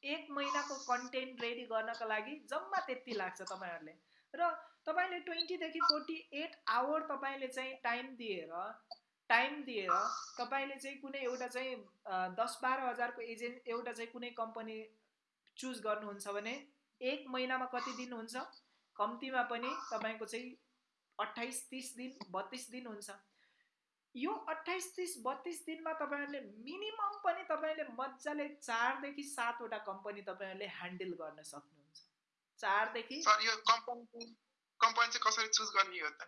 एक महिनाको कन्टेन्ट रेडी गर्नको लागि जम्मा त्यति लाग्छ तपाईँहरूले। र तपाईँले ट्वेन्टीदेखि फोर्टी एट आवर तपाईँले चाहिँ टाइम दिएर टाइम दिएर तपाईँले चाहिँ कुनै एउटा चाहिँ दस बाह्र हजारको एजेन्ट एउटा चाहिँ कुनै कम्पनी चुज गर्नुहुन्छ भने एक महिनामा कति दिन हुन्छ? कम्तीमा पनि तपाईँको चाहिँ अट्ठाइस तिस दिन बत्तिस दिन हुन्छ। यो अट्ठाइस तिस बत्तिस दिनमा तपाईँहरूले मिनिमम पनि तपाईँले मजाले चारदेखि सातवटा कम्पनी तपाईँहरूले ह्यान्डल गर्न सक्नुहुन्छ। चारदेखि कम्पनी चाहिँ कसरी चुज गर्ने हो त?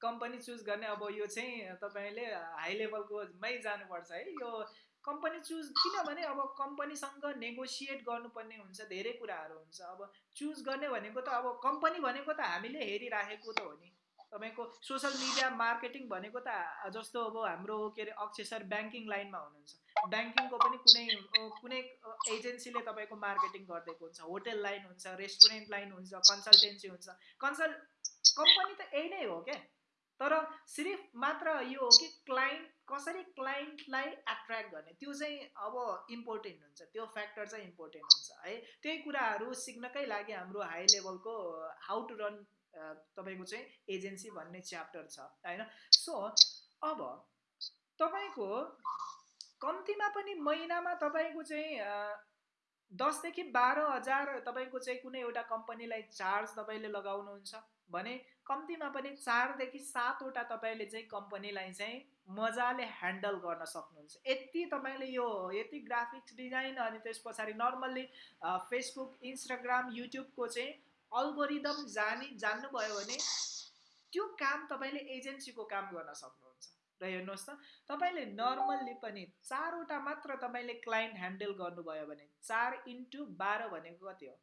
कम्पनी चुज गर्ने अब यो चाहिँ तपाईँले हाई लेभलकोमै जानुपर्छ है। यो कम्पनी चुज किनभने अब कम्पनीसँग नेगोसिएट गर्नुपर्ने हुन्छ धेरै कुराहरू हुन्छ। अब चुज गर्ने भनेको त अब कम्पनी भनेको त हामीले हेरिराखेको त हो नि। तपाईँको सोसियल मिडिया मार्केटिङ भनेको त जस्तो अब हाम्रो के अरे अक्षय सर ब्याङ्किङ लाइनमा हुनुहुन्छ। ब्याङ्किङको पनि कुनै कुनै एजेन्सीले तपाईँको मार्केटिङ गरिदिएको हुन्छ। होटेल लाइन हुन्छ रेस्टुरेन्ट लाइन हुन्छ कन्सल्टेन्सी हुन्छ। कन्सल्ट कम्पनी त यही नै हो क्या। तर सिर्फ मात्र यो हो कि क्लाइन्ट कसरी क्लाइन्टलाई एट्र्याक्ट गर्ने? त्यो चाहिँ अब इम्पोर्टेन्ट हुन्छ। त्यो फ्याक्टर चाहिँ इम्पोर्टेन्ट हुन्छ है? त्यही कुराहरू सिक्नकै लागि हाम्रो हाई लेभलको हाउ टु रन तपाईँको चाहिँ एजेन्सी भन्ने च्याप्टर छ होइन? सो अब तपाईँको कम्तीमा पनि महिनामा तपाईँको चाहिँ दसदेखि बाह्र हजार तपाईँको चाहिँ कुनै एउटा कम्पनीलाई चार्ज तपाईँले लगाउनुहुन्छ भने कम्तीमा पनि चारदेखि सातवटा तपाईँले चाहिँ कम्पनीलाई चाहिँ मजाले ह्यान्डल गर्न सक्नुहुन्छ। यति तपाईँले यो यति ग्राफिक्स डिजाइन अनि त्यस पछाडि नर्मल्ली फेसबुक इन्स्टाग्राम युट्युबको चाहिँ अल्गोरिदम जानी जान्नुभयो भने त्यो काम तपाईँले एजेन्सीको काम गर्न सक्नुहुन्छ। र हेर्नुहोस् त तपाईँले नर्मल्ली पनि चारवटा मात्र तपाईँले क्लाइन्ट ह्यान्डल गर्नुभयो भने चार इन्टु बाह्र भनेको कति हो?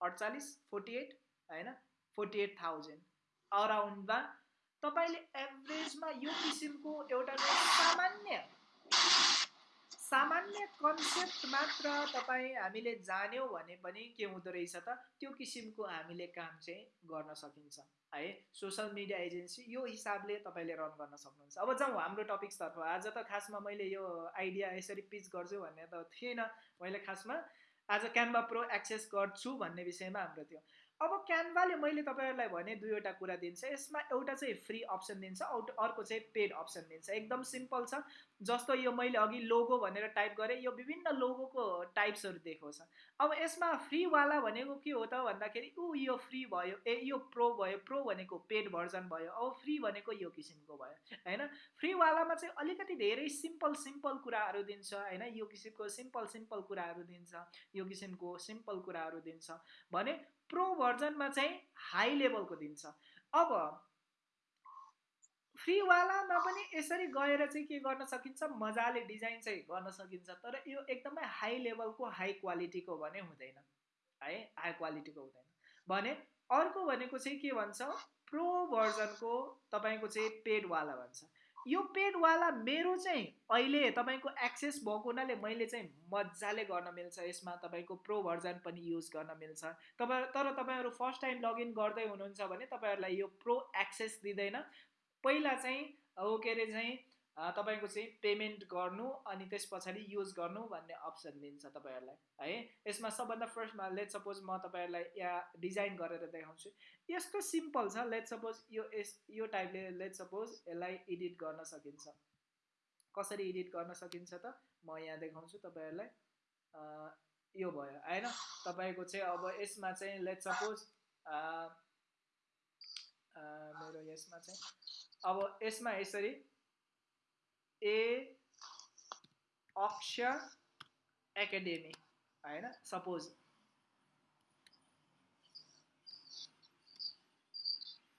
अडचालिस फोर्टी एट होइन? फोर्टी एट थाउजन्ड अराउन्डमा तपाईँले एभरेजमा यो किसिमको एउटा सामान्य सामान्य कन्सेप्ट मात्र तपाईँ हामीले जान्यौँ भने पनि के हुँदो रहेछ त? त्यो किसिमको हामीले काम चाहिँ गर्न सकिन्छ। है सोसल मिडिया एजेन्सी यो हिसाबले तपाईँले रन गर्न सक्नुहुन्छ। अब जाउँ हाम्रो टपिक्सतर्फ आज त खासमा मैले यो आइडिया यसरी पिच गर्छु भन्ने त थिएन। मैले खासमा आज क्यानभा प्रो एक्सेस गर्छु भन्ने विषयमा हाम्रो थियो अब क्यानभाले मैले तपाईँहरूलाई भने दुईवटा कुरा दिन्छ। यसमा एउटा चाहिँ फ्री अप्सन दिन्छ अर्को चाहिँ पेड अप्सन दिन्छ। एकदम सिम्पल छ। जस्तो यो मैले अघि लोगो भनेर टाइप गरेँ यो विभिन्न लोगोको टाइप्सहरू देखाउँछ। अब यसमा फ्रीवाला भनेको के हो त भन्दाखेरि ऊ यो फ्री भयो ए यो प्रो भयो प्रो भनेको पेड भर्जन भयो अब फ्री भनेको यो किसिमको भयो होइन? फ्रीवालामा चाहिँ अलिकति धेरै सिम्पल सिम्पल कुराहरू दिन्छ होइन? यो किसिमको सिम्पल सिम्पल कुराहरू दिन्छ यो किसिमको सिम्पल कुराहरू दिन्छ। भने प्रो भर्जनमा चाहिँ हाई लेभलको दिन्छ। अब फ्रीवालामा पनि यसरी गएर चाहिँ के गर्न सकिन्छ? मजाले डिजाइन चाहिँ गर्न सकिन्छ तर यो एकदमै हाई लेभलको हाई क्वालिटीको भने हुँदैन। है हाई क्वालिटीको हुँदैन। भने अर्को भनेको चाहिँ के भन्छ? प्रो भर्जनको तपाईँको चाहिँ पेडवाला भन्छ। यो पेडवाला मेरो चाहिँ अहिले तपाईँको एक्सेस भएको हुनाले मैले चाहिँ मजाले गर्न मिल्छ। यसमा तपाईँको प्रो भर्जन पनि युज गर्न मिल्छ। तपाईँ तर तपाईँहरू फर्स्ट टाइम लगइन गर्दै हुनुहुन्छ भने तपाईँहरूलाई यो प्रो एक्सेस दिँदैन। पहिला चाहिँ हो के अरे चाहिँ तपाईँको चाहिँ पेमेन्ट गर्नु अनि त्यस पछाडि युज गर्नु भन्ने अप्सन दिन्छ तपाईँहरूलाई है? यसमा सबभन्दा फर्स्टमा लेट सपोज म तपाईँहरूलाई यहाँ डिजाइन गरेर देखाउँछु। यस्तो सिम्पल छ लेट सपोज यो यस यो टाइपले लेट सपोज यसलाई एडिट गर्न सकिन्छ। कसरी एडिट गर्न सकिन्छ त म यहाँ देखाउँछु तपाईँहरूलाई। यो भयो होइन? तपाईँको चाहिँ अब यसमा चाहिँ लेट सपोज मेरो यसमा चाहिँ अब यसमा यसरी ए अक्षर एकाडेमी होइन सपोज़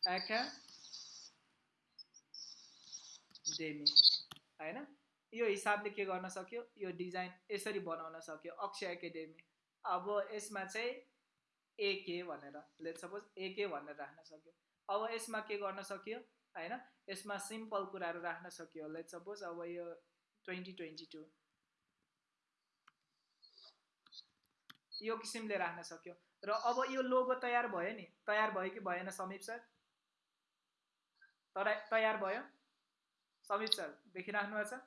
एकाडेमी होइन यो हिसाबले के गर्न सक्यो? यो डिज़ाइन यसरी बनाउन सक्यो? अक्षय एकाडेमी अब यसमा चाहिँ एके भनेर लेट सपोज़ एके भनेर राख्न सक्यो। अब यसमा के गर्न सक्यो? होइन? यसमा सिम्पल कुराहरू राख्न सक्यो। लेट सपोज अब यो ट्वेन्टी ट्वेन्टी टू। यो किसिमले राख्न सक्यो। र अब यो लोगो तयार भयो नि? तयार भयो कि भएन समीप सर? तर तयार भयो? समीप सर देखिराख्नु भएको छ?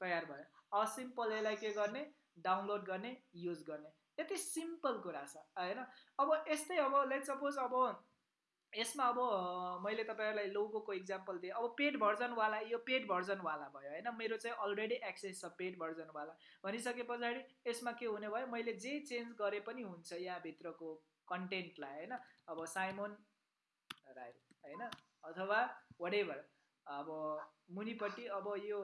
तयार भयो। अब सिम्पल यसलाई के गर्ने? डाउनलोड गर्ने युज गर्ने। यति सिम्पल कुरा छ होइन? अब यस्तै अब लेट सपोज अब यसमा अब मैले तपाईँहरूलाई लोगोको इक्जाम्पल दिएँ। अब पेड भर्जनवाला यो पेड भर्जनवाला भयो होइन? मेरो चाहिँ अलरेडी एक्सेस छ पेड भर्जनवाला भनिसके पछाडि यसमा के हुने भयो? मैले जे चेन्ज गरे पनि हुन्छ यहाँभित्रको कन्टेन्टलाई होइन? अब साइमोन राई होइन? अथवा वाट अब मुनिपट्टि अब यो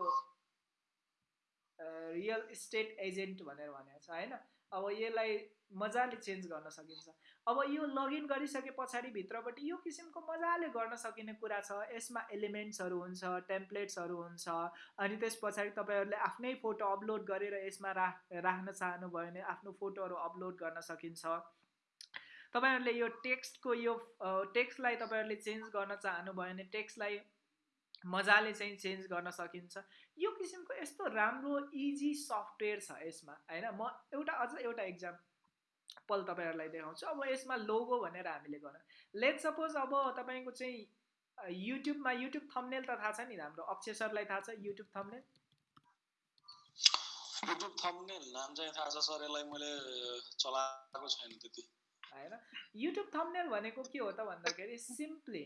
रियल इस्टेट एजेन्ट भनेर भनेको छ होइन? अब यसलाई मजाले चेन्ज गर्न सकिन्छ। अब यो लगइन गरिसके पछाडि भित्रपट्टि यो किसिमको मजाले गर्न सकिने कुरा छ। यसमा एलिमेन्ट्सहरू हुन्छ टेम्प्लेट्सहरू हुन्छ अनि त्यस पछाडि तपाईँहरूले आफ्नै फोटो अपलोड गरेर यसमा राख राख्न चाहनुभयो भने आफ्नो फोटोहरू अपलोड गर्न सकिन्छ। तपाईँहरूले यो टेक्स्टको यो टेक्स्टलाई तपाईँहरूले चेन्ज गर्न चाहनुभयो भने टेक्स्टलाई मजाले चाहिँ चेन्ज गर्न सकिन्छ। यो किसिमको यस्तो राम्रो इजी सफ्टवेयर छ यसमा होइन? म एउटा अझ एउटा इक्जाम्पल तपाईँहरूलाई देखाउँछु। अब यसमा लोगो भनेर हामीले गर्न लेट सपोज अब तपाईँको चाहिँ युट्युबमा युट्युब थम्नेल त थाहा छ नि हाम्रो। अक्षय सरलाई थाहा छ? युट्युब थम्नेल युट्युब थम्नेल नाम चाहिँ थाहा छ सर यसलाई मैले चलाएको छैन त्यति। होइन? युट्युब थम्नेल भनेको के हो त भन्दाखेरि सिम्पली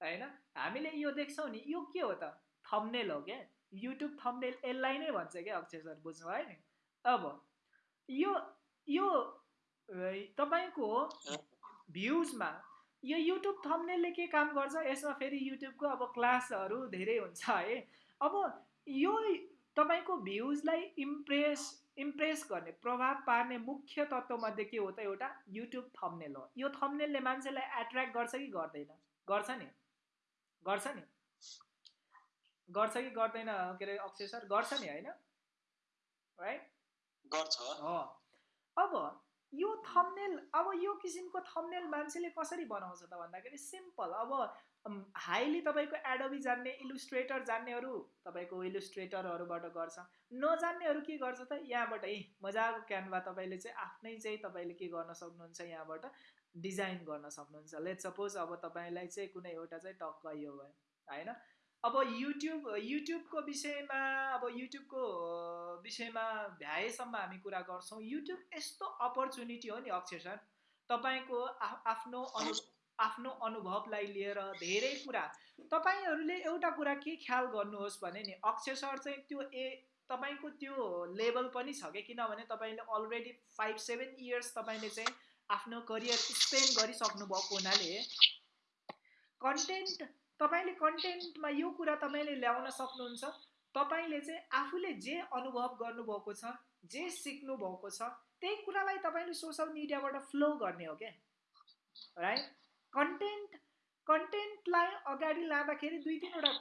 होइन? हामीले यो देख्छौँ नि यो के हो त? थम्नेल हो क्या। युट्युब थम्नेल यसलाई नै भन्छ क्या अक्षय सर बुझ्नु भयो नि? अब यो यो तपाईँको भ्युजमा यो युट्युब थम्नेलले के काम गर्छ? यसमा फेरि युट्युबको अब क्लासहरू धेरै हुन्छ है। अब यो तपाईँको भ्युजलाई इम्प्रेस इम्प्रेस गर्ने प्रभाव पार्ने मुख्य तत्त्वमध्ये के हो त एउटा युट्युब थम्नेल हो। यो थम्नेलले मान्छेलाई एट्र्याक्ट गर्छ कि गर्दैन? गर्छ नि। गर्छ नि। गर्छ कि गर्दैन के अरे अक्षय सर? गर्छ नि होइन? राइट गर्छ। हो अब यो थम्नेल अब यो किसिमको थम्नेल मान्छेले कसरी बनाउँछ त भन्दाखेरि सिम्पल अब हाइली तपाईँको एडोबी जान्ने इलुस्ट्रेटर जान्नेहरू तपाईँको इलुस्ट्रेटरहरूबाट गर्छ। नजान्नेहरू के गर्छ त? यहाँबाट है मजाको क्यानभा तपाईँले चाहिँ आफ्नै चाहिँ तपाईँले के गर्न सक्नुहुन्छ यहाँबाट? डिजाइन गर्न सक्नुहुन्छ। लेट सपोज अब तपाईँलाई चाहिँ कुनै एउटा चाहिँ टक्क यो भयो होइन? अब युट्युब युट्युबको विषयमा अब युट्युबको विषयमा भ्याएसम्म हामी कुरा गर्छौँ। युट्युब यस्तो अपर्च्युनिटी हो नि अक्षर सर। तपाईँको आफ्नो अनु आफ्नो अनुभवलाई लिएर धेरै कुरा। तपाईँहरूले एउटा कुरा के ख्याल गर्नुहोस् भने नि अक्षर सर चाहिँ त्यो ए तपाईँको त्यो लेभल पनि छ कि? किनभने तपाईँले अलरेडी फाइभ सेभेन इयर्स तपाईँले चाहिँ आफ्नो करियर स्पेन्ड गरिसक्नु भएको हुनाले कन्टेन्ट तपाईँले कन्टेन्टमा यो कुरा तपाईँले ल्याउन सक्नुहुन्छ। तपाईँले चाहिँ आफूले जे अनुभव गर्नुभएको छ जे सिक्नु भएको छ त्यही कुरालाई तपाईँले सोसियल मिडियाबाट फ्लो गर्ने हो क्या? राइट कन्टेन्ट कन्टेन्टलाई अगाडि लाँदाखेरि दुई तिनवटा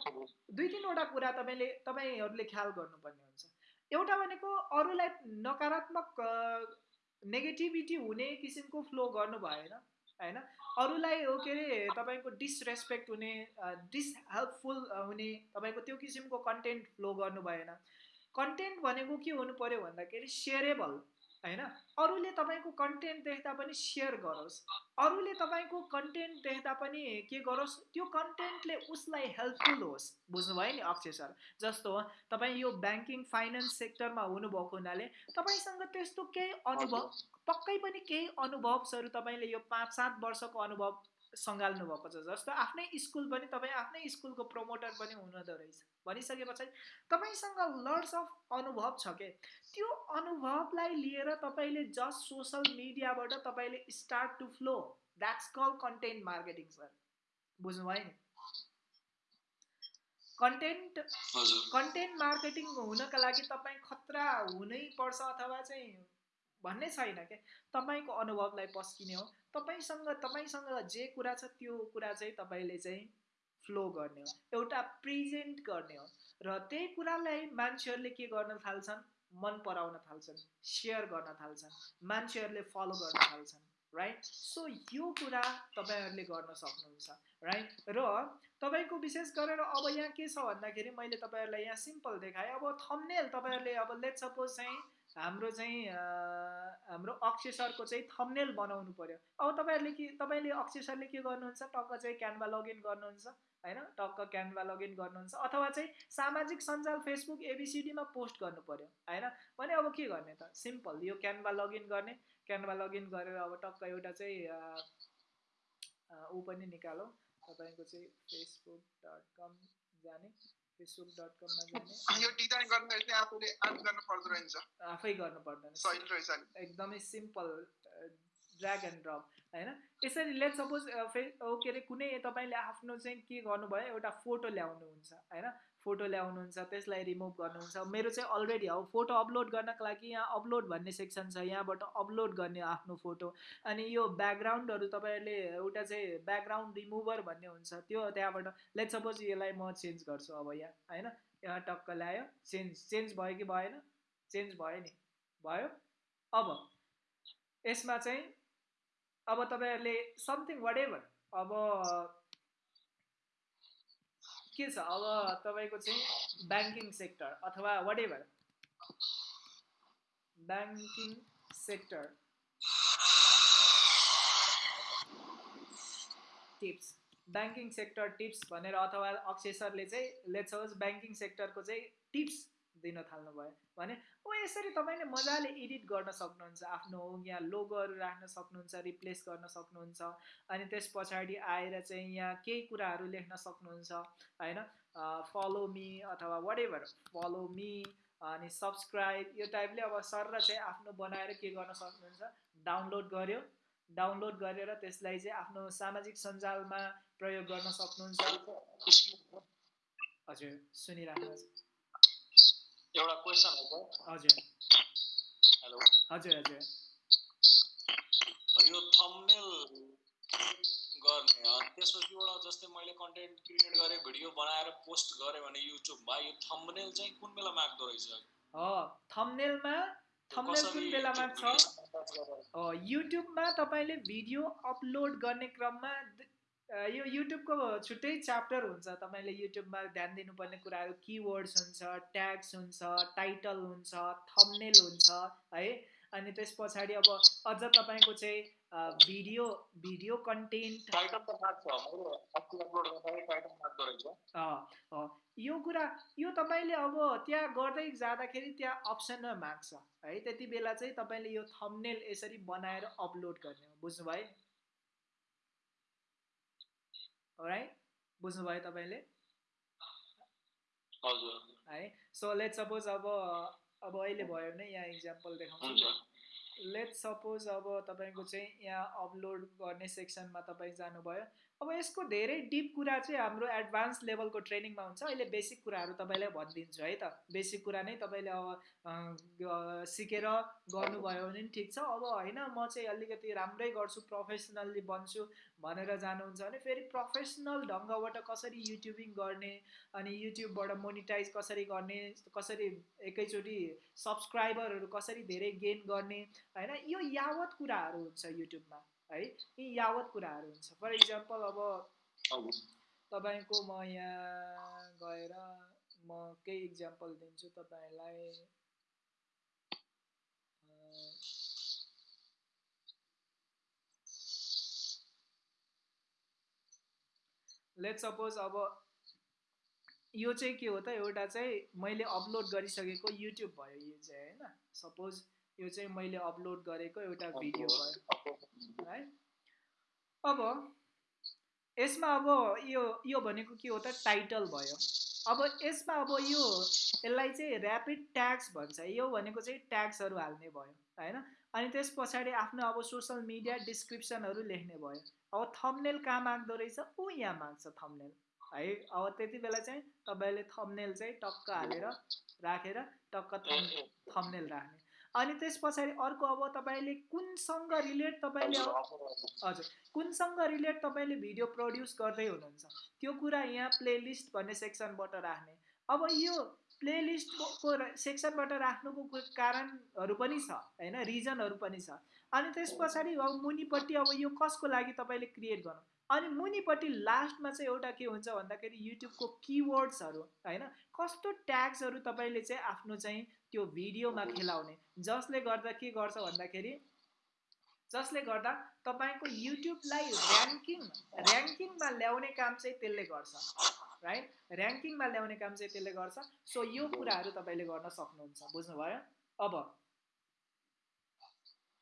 दुई तिनवटा कुरा तपाईँले तपाईँहरूले ख्याल गर्नुपर्ने हुन्छ। एउटा भनेको अरूलाई नकारात्मक नेगेटिभिटी हुने किसिमको फ्लो गर्नु भएन। होइन? अरूलाई हो के अरे तपाईँको डिसरेस्पेक्ट हुने डिसहेल्पफुल हुने तपाईँको त्यो किसिमको कन्टेन्ट फ्लो गर्नु भएन कन्टेन्ट भनेको के हुनु पऱ्यो भन्दाखेरि सेयरेबल होइन? अरूले तपाईँको कन्टेन्ट देख्दा पनि सेयर गरोस्। अरूले तपाईँको कन्टेन्ट देख्दा पनि के गरोस्? त्यो कन्टेन्टले उसलाई हेल्पफुल होस् बुझ्नुभयो नि अक्षय सर? जस्तो तपाईँ यो ब्याङ्किङ फाइनेन्स सेक्टरमा हुनुभएको हुनाले तपाईँसँग त्यस्तो केही अनुभव पक्कै पनि केही अनुभवहरू तपाईँले यो पाँच सात वर्षको अनुभव सङ्घाल्नु भएको छ। जस्तो आफ्नै स्कुल पनि तपाईँ आफ्नै स्कुलको प्रमोटर पनि हुनुहुँदो रहेछ। भनिसके पछाडि तपाईँसँग लर्ड्स अफ अनुभव छ के? त्यो अनुभवलाई लिएर तपाईँले जस्ट सोसल मिडियाबाट तपाईँले start to flow that's call content marketing sir बुझ्नुभयो नि? कन्टेन्ट कन्टेन्ट मार्केटिङ हुनका लागि तपाईँ खतरा हुनै पर्छ अथवा चाहिँ भन्ने छैन क्या तपाईँको अनुभवलाई पस्किने हो। तपाईँसँग तपाईँसँग जे कुरा छ त्यो कुरा चाहिँ तपाईँले चाहिँ फ्लो गर्ने हो। एउटा प्रेजेन्ट गर्ने हो। र त्यही कुरालाई मान्छेहरूले के गर्न थाल्छन्? मन पराउन थाल्छन्। सेयर गर्न थाल्छन्। मान्छेहरूले फलो गर्न थाल्छन् राइट सो यो कुरा तपाईँहरूले गर्न सक्नुहुन्छ राइट र तपाईँको विशेष गरेर अब यहाँ के छ भन्दाखेरि मैले तपाईँहरूलाई यहाँ सिम्पल देखाएँ। अब थम्नेल तपाईँहरूले अब लेट सपोज चाहिँ हाम्रो चाहिँ हाम्रो अक्षय सरको चाहिँ थम्नेल बनाउनु पऱ्यो अब तपाईँहरूले के तपाईँले अक्षय सरले के गर्नुहुन्छ? टक्क चाहिँ क्यानभा लगइन गर्नुहुन्छ होइन? टक्क क्यानभा लगइन गर्नुहुन्छ अथवा चाहिँ सामाजिक सञ्जाल फेसबुक एबिसिडीमा पोस्ट गर्नु पऱ्यो होइन? भने अब के गर्ने त? सिम्पल यो क्यानभा लगइन गर्ने। क्यानभा लगइन गरेर अब टक्क एउटा चाहिँ ऊ पनि निकालौँ। तपाईँको चाहिँ फेसबुक डट कम जाने। फेसबुक डट कममा जाने। यो डिजाइन गर्दाखेरि चाहिँ आफूले आर्ट गर्नु पर्दो रहेछ। आफै गर्नु पर्दैन। सहिलो रहेछ एकदमै सिम्पल ड्र्याग एन्ड ड्रप होइन? यसरी लेट सपोज फे के अरे कुनै तपाईँले आफ्नो चाहिँ के गर्नुभयो एउटा फोटो ल्याउनुहुन्छ होइन? फोटो ल्याउनुहुन्छ त्यसलाई रिमुभ गर्नुहुन्छ। मेरो चाहिँ अलरेडी अब फोटो अपलोड गर्नको लागि यहाँ अपलोड भन्ने सेक्सन छ यहाँबाट अपलोड गर्ने आफ्नो फोटो। अनि यो ब्याकग्राउन्डहरू तपाईँहरूले एउटा चाहिँ ब्याकग्राउन्ड रिमुभर भन्ने हुन्छ त्यो त्यहाँबाट लेट सपोज यसलाई म चेन्ज गर्छु अब यहाँ होइन? यहाँ टक्क ल्यायो चेन्ज चेन्ज भयो कि भएन? चेन्ज भयो नि भयो। अब यसमा चाहिँ अब तपाईँहरूले समथिङ वाट एभर अब के छ? अब तपाईँको चाहिँ ब्याङ्किङ सेक्टर अथवा whatever banking sector tips banking sector tips भनेर अथवा अक्षय सरले चाहिँ लेट्स ब्याङ्किङ सेक्टरको चाहिँ टिप्स दिन थाल्नुभयो। भने ओ यसरी तपाईँले मजाले एडिट गर्न सक्नुहुन्छ आफ्नो यहाँ लोगोहरू राख्न सक्नुहुन्छ रिप्लेस गर्न सक्नुहुन्छ अनि त्यस पछाडि आएर चाहिँ यहाँ केही कुराहरू लेख्न सक्नुहुन्छ होइन? फलो मी अथवा वाट एभर फलो मी अनि सब्सक्राइब यो टाइपले अब सर र चाहिँ आफ्नो बनाएर के गर्न सक्नुहुन्छ? डाउनलोड गर्यो। डाउनलोड गरेर त्यसलाई चाहिँ आफ्नो सामाजिक सञ्जालमा प्रयोग गर्न सक्नुहुन्छ। हजुर सुनिराख्नुहोस्। एउटा क्वेसन हो हजुर। हेलो। हजुर हजुर। यो थम्बनेल गर्ने अनि त्यसपछि एउटा जस्तै मैले कन्टेन्ट क्रिएट गरेँ भिडियो बनाएर पोस्ट गरेँ भने युट्युबमा यो थम्बनेल चाहिँ कुन बेला माग्दो रहेछ? हो थम्बनेलमा थम्बनेल कुन बेला माग्छ? युट्युबमा तपाईँले भिडियो अपलोड गर्ने क्रममा यो युट्युबको छुट्टै च्याप्टर हुन्छ। तपाईँले युट्युबमा ध्यान दिनुपर्ने कुराहरू किवर्ड्स हुन्छ ट्याग्स हुन्छ टाइटल हुन्छ थम्नेल हुन्छ है। अनि त्यस पछाडि अब अझ तपाईँको चाहिँ भिडियो भिडियो कन्टेन्ट यो कुरा यो तपाईँले अब त्यहाँ गर्दै जाँदाखेरि त्यहाँ अप्सनमा माग्छ है। त्यति बेला चाहिँ तपाईँले यो थम्नेल यसरी बनाएर अपलोड गर्ने हो। बुझ्नुभयो? राइट बुझ्नुभयो तपाईँले? है? सो लेट सपोज अब अब अहिले भयो भने यहाँ इक्जाम्पल देखाउँछु। लेट सपोज अब तपाईँको चाहिँ यहाँ अपलोड गर्ने सेक्सनमा तपाईँ जानुभयो। अब यसको धेरै डिप कुरा चाहिँ हाम्रो एडभान्स लेभलको ट्रेनिङमा हुन्छ। अहिले बेसिक कुराहरू तपाईँलाई भनिदिन्छु है त। बेसिक कुरा नै तपाईँले अब सिकेर गर्नुभयो भने पनि ठिक छ। अब होइन म चाहिँ अलिकति राम्रै गर्छु प्रोफेसनल्ली बन्छु भनेर जानुहुन्छ भने फेरि प्रोफेसनल ढङ्गबाट कसरी युट्युबिङ गर्ने अनि युट्युबबाट मोनिटाइज कसरी गर्ने कसरी एकैचोटि सब्सक्राइबरहरू कसरी धेरै गेन गर्ने होइन यो यावत कुराहरू हुन्छ युट्युबमा। है? यी यावत कुराहरू हुन्छ। फर इक्जाम्पल अब तपाईँको म यहाँ गएर म केही इक्जाम्पल दिन्छु तपाईँलाई। लेट सपोज अब यो चाहिँ के हो त? एउटा चाहिँ मैले अपलोड गरिसकेको युट्युब भयो यो चाहिँ होइन? सपोज यो चाहिँ मैले अपलोड गरेको एउटा भिडियो भयो है। अब यसमा अब यो यो भनेको के हो त? टाइटल भयो। अब यसमा अब यो यसलाई चाहिँ ऱ्यापिड ट्याग्स भन्छ। यो भनेको चाहिँ ट्याग्सहरू हाल्ने भयो होइन? अनि त्यस पछाडि आफ्नो अब सोसल मिडिया डिस्क्रिप्सनहरू लेख्ने भयो। अब थम्नेल कहाँ माग्दो रहेछ? ऊ यहाँ माग्छ थम्नेल है? अब त्यति बेला चाहिँ तपाईँले थम्नेल चाहिँ टक्क हालेर राखेर टक्क थम् थम्नेल राख्ने। अनि त्यस पछाडि अर्को अब तपाईँले कुनसँग रिलेट तपाईँले हजुर। कुनसँग रिलेट तपाईँले भिडियो प्रड्युस गर्दै हुनुहुन्छ? त्यो कुरा यहाँ प्लेलिस्ट भन्ने सेक्सनबाट राख्ने। अब यो प्लेलिस्टको सेक्सनबाट राख्नुको कारणहरू पनि छ होइन? रिजनहरू पनि छ। अनि त्यस पछाडि अब मुनिपट्टि अब यो कसको लागि तपाईँले क्रिएट गर्नु? अनि मुनिपट्टि लास्टमा चाहिँ एउटा के हुन्छ भन्दाखेरि युट्युबको किवर्ड्सहरू होइन? कस्तो ट्याग्सहरू तपाईँले चाहिँ आफ्नो चाहिँ त्यो भिडियोमा खेलाउने। जसले गर्दा के गर्छ भन्दाखेरि जसले गर्दा तपाईँको युट्युबलाई ऱ्याङ्किङ ऱ्याङ्किङमा ल्याउने काम चाहिँ त्यसले गर्छ राइट ऱ्याङ्किङमा ल्याउने काम चाहिँ त्यसले गर्छ। सो यो कुराहरू तपाईँले गर्न सक्नुहुन्छ बुझ्नुभयो? अब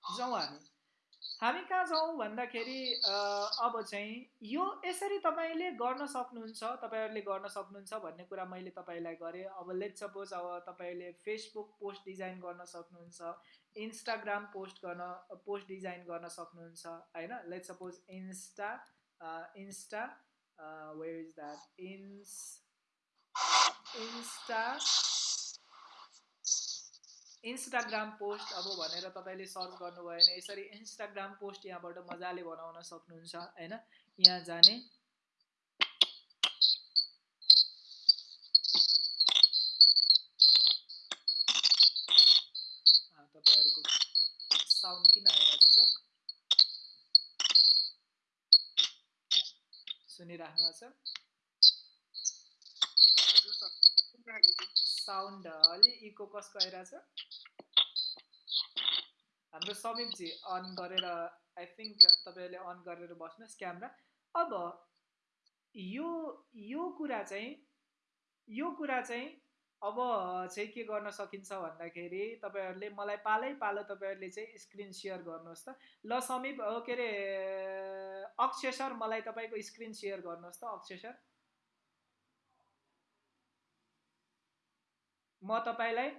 जाउँ हामी। हामी कहाँ जाउँ भन्दाखेरि अब चाहिँ यो यसरी तपाईँले गर्न सक्नुहुन्छ तपाईँहरूले गर्न सक्नुहुन्छ भन्ने कुरा मैले तपाईँलाई गरेँ। अब लेट सपोज अब तपाईँले फेसबुक पोस्ट डिजाइन गर्न सक्नुहुन्छ इन्स्टाग्राम पोस्ट गर्न पोस्ट डिजाइन गर्न सक्नुहुन्छ होइन? Let suppose Insta Insta where is that Ins Insta Instagram post अब भनेर तपाईँले सर्च गर्नुभयो भने यसरी इन्स्टाग्राम पोस्ट यहाँबाट मजाले बनाउन सक्नुहुन्छ होइन? यहाँ जाने। तपाईँहरूको साउन्ड किन आइरहेको छ सुनिराख्नु भएको छु। साउन्ड अलि इको कसको आइरहेछ हाम्रो समीपजी अन गरेर आई थिङ्क तपाईँहरूले अन गरेर बस्नुहोस् क्यामेरा। अब यो यो कुरा चाहिँ यो कुरा चाहिँ अब चाहिँ के गर्न सकिन्छ भन्दाखेरि तपाईँहरूले मलाई पालै पालो तपाईँहरूले चाहिँ स्क्रिन सेयर गर्नुहोस् त। ल समीप के अरे अक्षय सर मलाई तपाईँको स्क्रिन सेयर गर्नुहोस् त अक्षय सर। म तपाईँलाई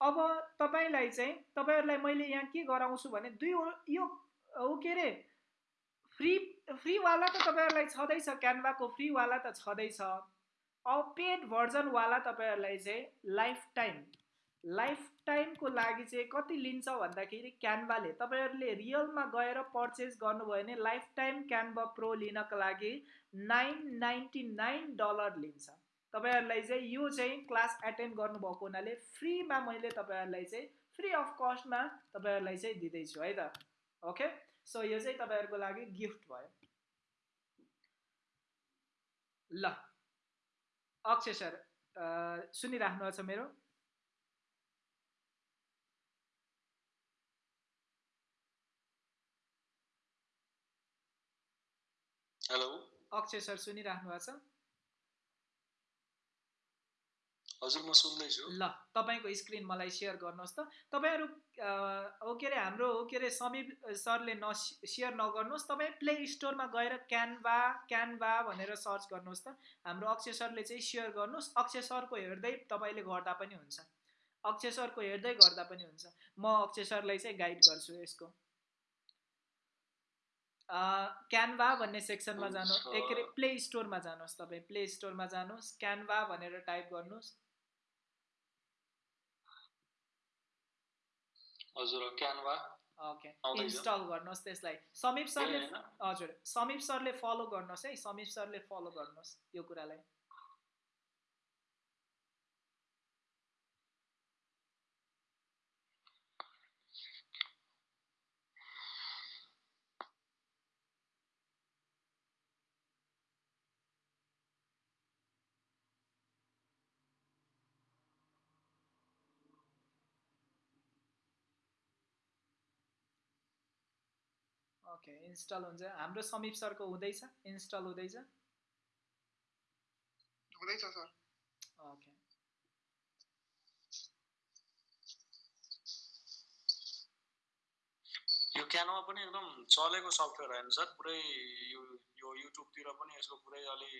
अब तपाईँलाई चाहिँ तपाईँहरूलाई मैले यहाँ के गराउँछु भने दुई यो ऊ के अरे फ्री फ्रीवाला त तपाईँहरूलाई छँदैछ क्यानभाको फ्रीवाला त छँदैछ। अब पेड भर्जनवाला तपाईँहरूलाई चाहिँ लाइफ टाइम लाइफ टाइमको लागि चाहिँ कति लिन्छ भन्दाखेरि क्यानभाले। तपाईँहरूले रियलमा गएर पर्चेस गर्नुभयो भने लाइफ टाइम क्यानभा प्रो लिनको लागि नाइन नाइन्टी नाइन डलर लिन्छ। तपाईँहरूलाई चाहिँ यो चाहिँ क्लास एटेन्ड गर्नुभएको हुनाले फ्रीमा मैले तपाईँहरूलाई चाहिँ फ्री अफ कस्टमा तपाईँहरूलाई चाहिँ दिँदैछु है त? ओके सो यो चाहिँ तपाईँहरूको लागि गिफ्ट भयो। ल। अक्षय सर सुनिराख्नु भएको छ मेरो? हेलो अक्षय सर सुनिराख्नु भएको छ? हजुर म सुन्दैछु। ल तपाईँको स्क्रिन मलाई सेयर गर्नुहोस् त। तपाईँहरू के अरे हाम्रो हो के अरे समीप सरले न सेयर नगर्नुहोस्। तपाईँ प्ले स्टोरमा गएर क्यानभा क्यानभा भनेर सर्च गर्नुहोस् त। हाम्रो अक्षय सरले चाहिँ सेयर गर्नुहोस्। अक्षय सरको हेर्दै तपाईँले गर्दा पनि हुन्छ। अक्षय सरको हेर्दै गर्दा पनि हुन्छ। म अक्षय सरलाई चाहिँ गाइड गर्छु यसको। क्यानभा भन्ने सेक्सनमा जानु हुन्छ। ए के अरे प्ले स्टोरमा जानुहोस् तपाईँ। प्ले स्टोरमा जानुहोस्। क्यानभा भनेर टाइप गर्नुहोस्। हजुर क्यानभा ओके। इन्स्टल गर्नुहोस् त्यसलाई। समीप सरले? हजुर समीप सरले फलो गर्नुहोस् है। समीप सरले फलो गर्नुहोस् यो कुरालाई ओके इन्स्टल हुन्छ। हाम्रो समीप सरको हुँदैछ इन्स्टल हुँदैछ। हुँदैछ सर। ओके यो क्यानोमा पनि एकदम चलेको सफ्टवेयर होइन सर। पुरै यो यो युट्युबतिर पनि यसको पुरै अलि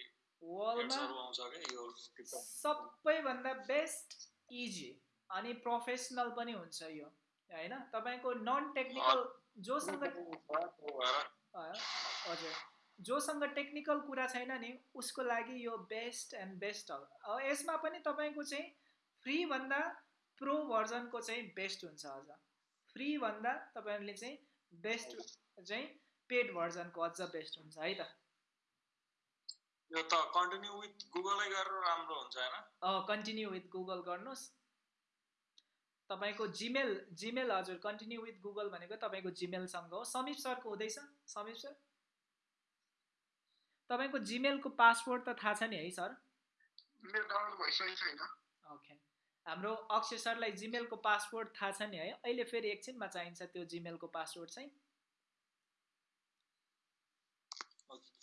आउँछ क्या यो सबैभन्दा बेस्ट इजी अनि प्रोफेसनल पनि हुन्छ यो होइन? तपाईँको नन टेक्निकल जोसँग हजुर। जोसँग टेक्निकल कुरा छैन नि उसको लागि यो बेस्ट एन्ड बेस्ट हो। यसमा पनि तपाईँको चाहिँ फ्रीभन्दा प्रो भर्जनको चाहिँ बेस्ट हुन्छ अझ। फ्रीभन्दा तपाईँहरूले चाहिँ बेस्ट चाहिँ पेड भर्जनको अझ बेस्ट हुन्छ है त? यो त कन्टिन्यू विथ गुगलै गरेर राम्रो हुन्छ होइन? कन्टिन्यू विथ गुगल गर्नुहोस्। तपाईँको जिमेल जिमेल हजुर कन्टिन्यू विथ गुगल भनेको तपाईँको जिमेलसँग हो। समीप सरको हुँदैछ? समीप सर? तपाईँको जिमेलको पासवर्ड त थाहा छ नि है सर? ओके हाम्रो अक्षय सरलाई जिमेलको पासवर्ड थाहा छ नि है। अहिले फेरि एकछिनमा चाहिन्छ त्यो जिमेलको पासवर्ड चाहिँ।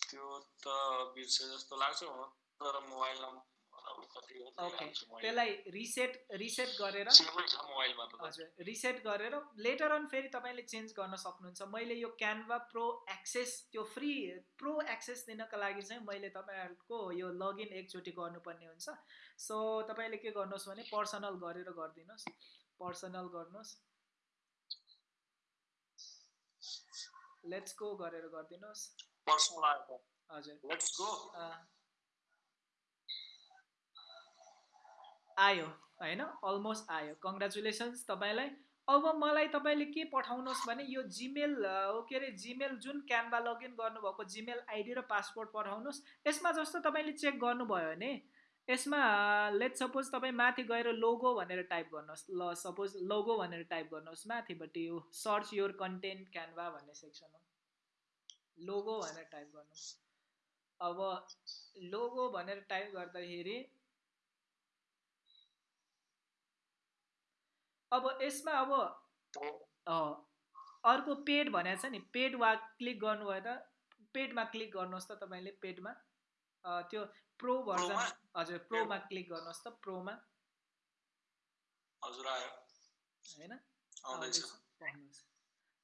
त्यो त बिर्से जस्तो लाग्छ तर मोबाइल नम्बर मैले त्यसलाई रिसेट रिसेट गरेर हजुर रिसेट गरेर लेटर अन फेरि तपाईँले चेन्ज गर्न सक्नुहुन्छ। मैले यो क्यानभा प्रो एक्सेस त्यो फ्री प्रो एक्सेस दिनको लागि चाहिँ मैले तपाईँहरूको यो लगइन एकचोटि गर्नुपर्ने हुन्छ। सो तपाईँले के गर्नुहोस् भने पर्सनल गरेर गरिदिनुहोस्। पर्सनल गर्नुहोस्। लेट्स गो गरेर गरिदिनुहोस्। हजुर लेट्स गो अँ, आयो होइन? अलमोस्ट आयो। कङ्ग्रेचुलेसन्स तपाईँलाई। अब मलाई तपाईँले के पठाउनुहोस् भने यो जिमेल के अरे जिमेल जुन क्यानभा लगइन गर्नुभएको जिमेल आइडी र पासपोर्ट पठाउनुहोस्। यसमा जस्तो तपाईँले चेक गर्नुभयो भने यसमा लेट सपोज तपाईँ माथि गएर लोगो भनेर टाइप गर्नुहोस्। ल सपोज लोगो भनेर टाइप गर्नुहोस् माथिपट्टि यो सर्च योर कन्टेन्ट क्यानभा भन्ने सेक्सन हो। लोगो भनेर टाइप गर्नुहोस्। अब लोगो भनेर टाइप गर्दाखेरि अब यसमा अब अर्को पेड भनेको छ नि पेड वा क्लिक गर्नुभयो त पेडमा क्लिक गर्नुहोस् त तपाईँले पेडमा। त्यो प्रो भर्जन? हजुर प्रोमा क्लिक गर्नुहोस् त प्रोमा। हजुर आयो। होइन।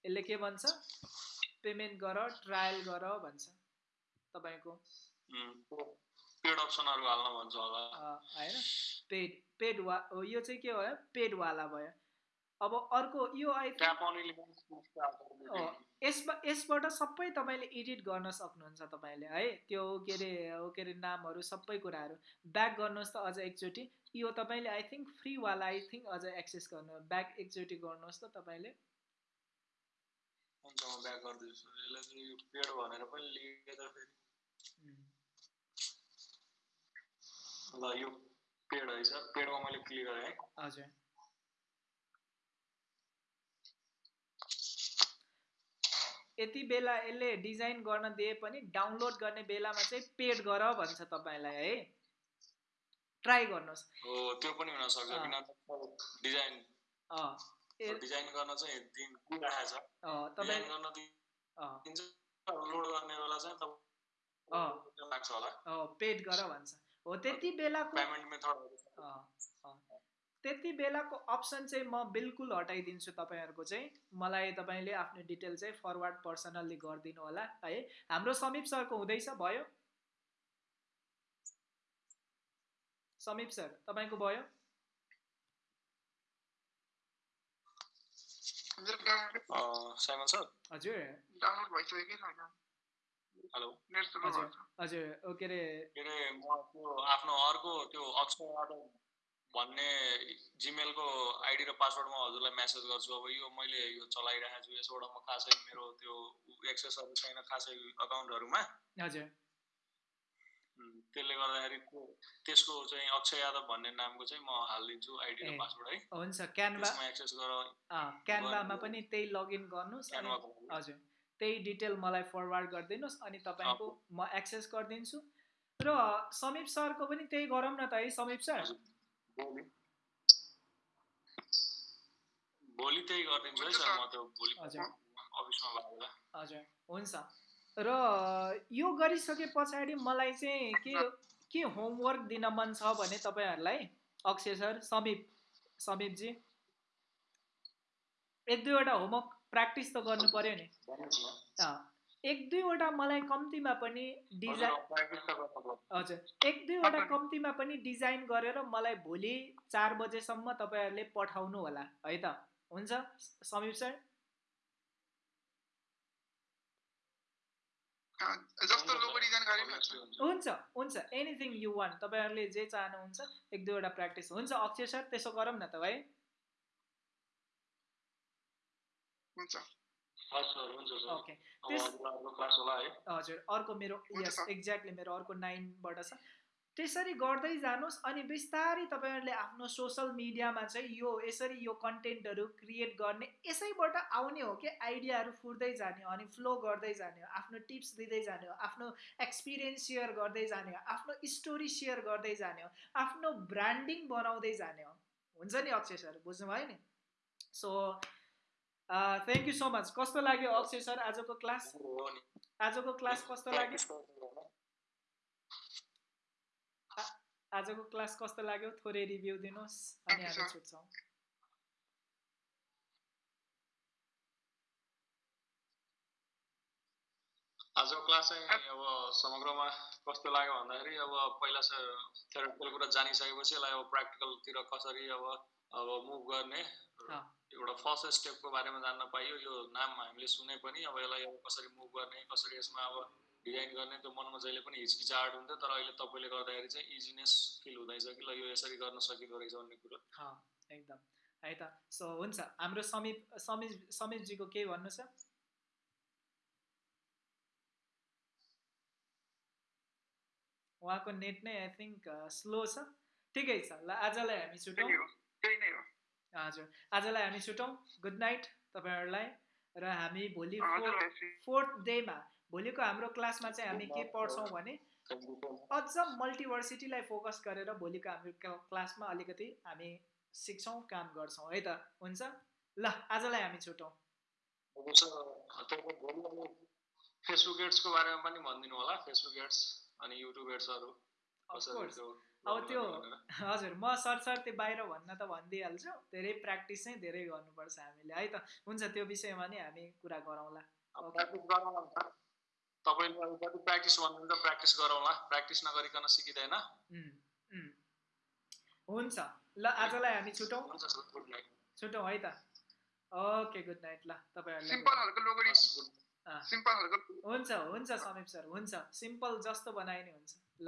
यसले के भन्छ? पेमेन्ट गर ट्रायल गर भन्छ तपाईँको। पेड अप्सनहरू हाल्न भन्छ होला। होइन? पेड। पेड वा यो चाहिँ के भयो? पेडवाला भयो। अब अर्को यो अँ, यसमा यसबाट सबै तपाईँले एडिट गर्न सक्नुहुन्छ तपाईँले है? त्यो के अरे के अरे नामहरू सबै कुराहरू। ब्याक गर्नुहोस् त अझ एकचोटि। यो तपाईँले आई थिङ्क फ्रीवाला आई थिङ्क अझ एक्सेस गर्नु ब्याक एकचोटि गर्नुहोस् त तपाईँले। हुन्छ म ब्याक गरिदिन्छु यसलाई चाहिँ यो पेड भनेर पनि लिएर फेरि। उम्, ल यो पेड सर पेडमा मैले क्लिक गरेँ है हजुर यति बेला यसले डिजाइन गर्न दिए पनि डाउनलोड गर्ने बेलामा चाहिँ पेड गर भन्छ तपाईँलाई है? ट्राई गर्नुहोस्। हो त्यो पनि हुनसक्छ अँ। किन डिजाइन। डिजाइन गर्न चाहिँ दिन दिइरहेको छ। तपाईँ गर्न दिन्छ लोड गर्ने बेला चाहिँ लाग्छ होला। पेड गर भन्छ। हो त्यति बेलाको। त्यति बेलाको अप्सन चाहिँ म बिल्कुल हटाइदिन्छु तपाईँहरूको चाहिँ। मलाई तपाईँले आफ्नो डिटेल चाहिँ फरवर्ड पर्सनल्ली गरिदिनु होला। है हाम्रो समीप सरको हुँदैछ भयो? समीप सर तपाईँको भयो? हजुर डाउनलोड भइसक्यो कि छैन हेलो। हजुर। के अरे? के अरे म त्यो आफ्नो अर्को त्यो अक्षय यादव भन्ने जिमेलको आइडी र पासवर्ड म हजुरलाई म्यासेज गर्छु। अब यो मैले यो चलाइरहेको छु यसबाट म खासै मेरो त्यो एक्सेसहरू छैन खासै अकाउन्टहरूमा हजुर। त्यसले गर्दाखेरि त्यो- त्यसको चाहिँ अक्षय यादव भन्ने नामको चाहिँ म हालिदिन्छु आइडी र। पासवर्ड है। हुन्छ। क्यानभा एक्सेस गर। अँ, क्यानभामा पनि त्यही लगइन गर्नुहोस्। हजुर। त्यही डिटेल मलाई फरवर्ड गरिदिनुहोस् अनि तपाईँको म एक्सेस गरिदिन्छु। र समीप सरको पनि त्यही गरौँ न त है समीप सर। भोलि। त्यही गरिदिन्छु है हुन्छ सर सर। म त्यो भोलि हजुर। अफिसमा लागेर हजुर हुन्छ। र यो गरिसके पछाडि मलाई चाहिँ के के होमवर्क दिन मन छ भने तपाईँहरूलाई अक्षय सर समीप समीपजी। एक दुईवटा होमवर्क प्र्याक्टिस त गर्नु पर्यो नि। एक दुईवटा मलाई कम्तीमा पनि डिजाइन हजुर, एक दुईवटा कम्तीमा पनि डिजाइन गरेर मलाई भोलि चार बजेसम्म तपाईँहरूले पठाउनु होला। है त? हुन्छ? समीप सर? हुन्छ। हुन्छ हुन्छ। एनिथिङ यु वान तपाईँहरूले जे चाहनुहुन्छ एक दुईवटा प्र्याक्टिस हुन्छ अक्षय सर त्यसो गरौँ न त है हुन्छ। ओके हजुर अर्को मेरो यस। एक्ज्याक्टली मेरो अर्को नाइनबाट छ। त्यसरी गर्दै जानुहोस् अनि बिस्तारै तपाईँहरूले आफ्नो सोसल मिडियामा चाहिँ यो यसरी यो कन्टेन्टहरू क्रिएट गर्ने यसैबाट आउने हो कि आइडियाहरू फुट्दै जाने हो अनि फ्लो गर्दै जाने हो आफ्नो टिप्स दिँदै जाने हो आफ्नो एक्सपिरियन्स सेयर गर्दै जाने हो आफ्नो स्टोरी सेयर गर्दै जाने हो आफ्नो ब्रान्डिङ बनाउँदै जाने हो। हुन्छ नि अक्षय सर बुझ्नुभयो नि? So thank you so much कस्तो लाग्यो अक्षय सर आजको क्लास? आजको क्लास कस्तो लाग्यो। आजको क्लास कस्तो लाग्यो? थोरै रिभ्यू दिनुहोस् अनि हामी. छुट्छौँ। आजको क्लास चाहिँ अब समग्रमा कस्तो लाग्यो भन्दाखेरि अब पहिला थ्योरिटिकल कुरा जानिसकेपछि यसलाई अब प्र्याक्टिकलतिर कसरी अब अब मुभ गर्ने। एउटा फर्स्ट स्टेपको बारेमा जान्न पाइयो। यो नाम हामीले सुने पनि अब यसलाई अब कसरी मुभ गर्ने कसरी यसमा अब डिजाइन गर्ने त्यो मनमा जहिले पनि हिचकिचाहट हुन्थ्यो। तर अहिले तपाईँले गर्दाखेरि चाहिँ इजिनेस फिल हुँदैछ कि ल यो यसरी गर्न सकिँदो रहेछ भन्ने कुरो। अँ, एकदम। है त। सो हुन्छ। हाम्रो समीप समीप समीपजीको केही भन्नु छ? उहाँको नेट नै आई थिङ्क स्लो छ। ठिकै छ। ल आजलाई हामी छुटौँ। त्यही हो। त्यही नै हो। हजुर। आजलाई हामी छुटौँ। गुड नाइट तपाईँहरूलाई। र हामी भोलि फोर्थ फोर्थ डेमा भोलिको हाम्रो क्लासमा चाहिँ हामी के पढ्छौँ भने अझ मल्टिभर्सिटीलाई फोकस गरेर भोलिको हाम्रो क्ला- क्लासमा अलिकति हामी सिक्छौँ काम गर्छौँ। है त? हुन्छ? ल आजलाई हामी छुटौँ। फेसबुक एड्सको बारेमा पनि भनिदिनु होला। फेसबुक एड्स अनि युट्युब एड्सहरू अब त्यो। हजुर म सरसर त्यो बाहिर भन्न त भनिदिइहाल्छु। धेरै प्र्याक्टिस चाहिँ धेरै गर्नुपर्छ हामीले है त? हुन्छ त्यो विषयमा नि हामी कुरा गरौँला। गरौँला नि त। तपाईँले अब जति प्र्याक्टिस भन्नुहुन्छ प्र्याक्टिस गरौँला। प्र्याक्टिस नगरिकन सिकिँदैन। उम्, उम्। हुन्छ ल आजलाई हामी छुटौँ। छुटौँ है त? Okay good night. ल तपाईँहरूलाई हुन्छ हुन्छ समीप सर हुन्छ। सिम्पल जस्तो बनायो नि हुन्छ। ल।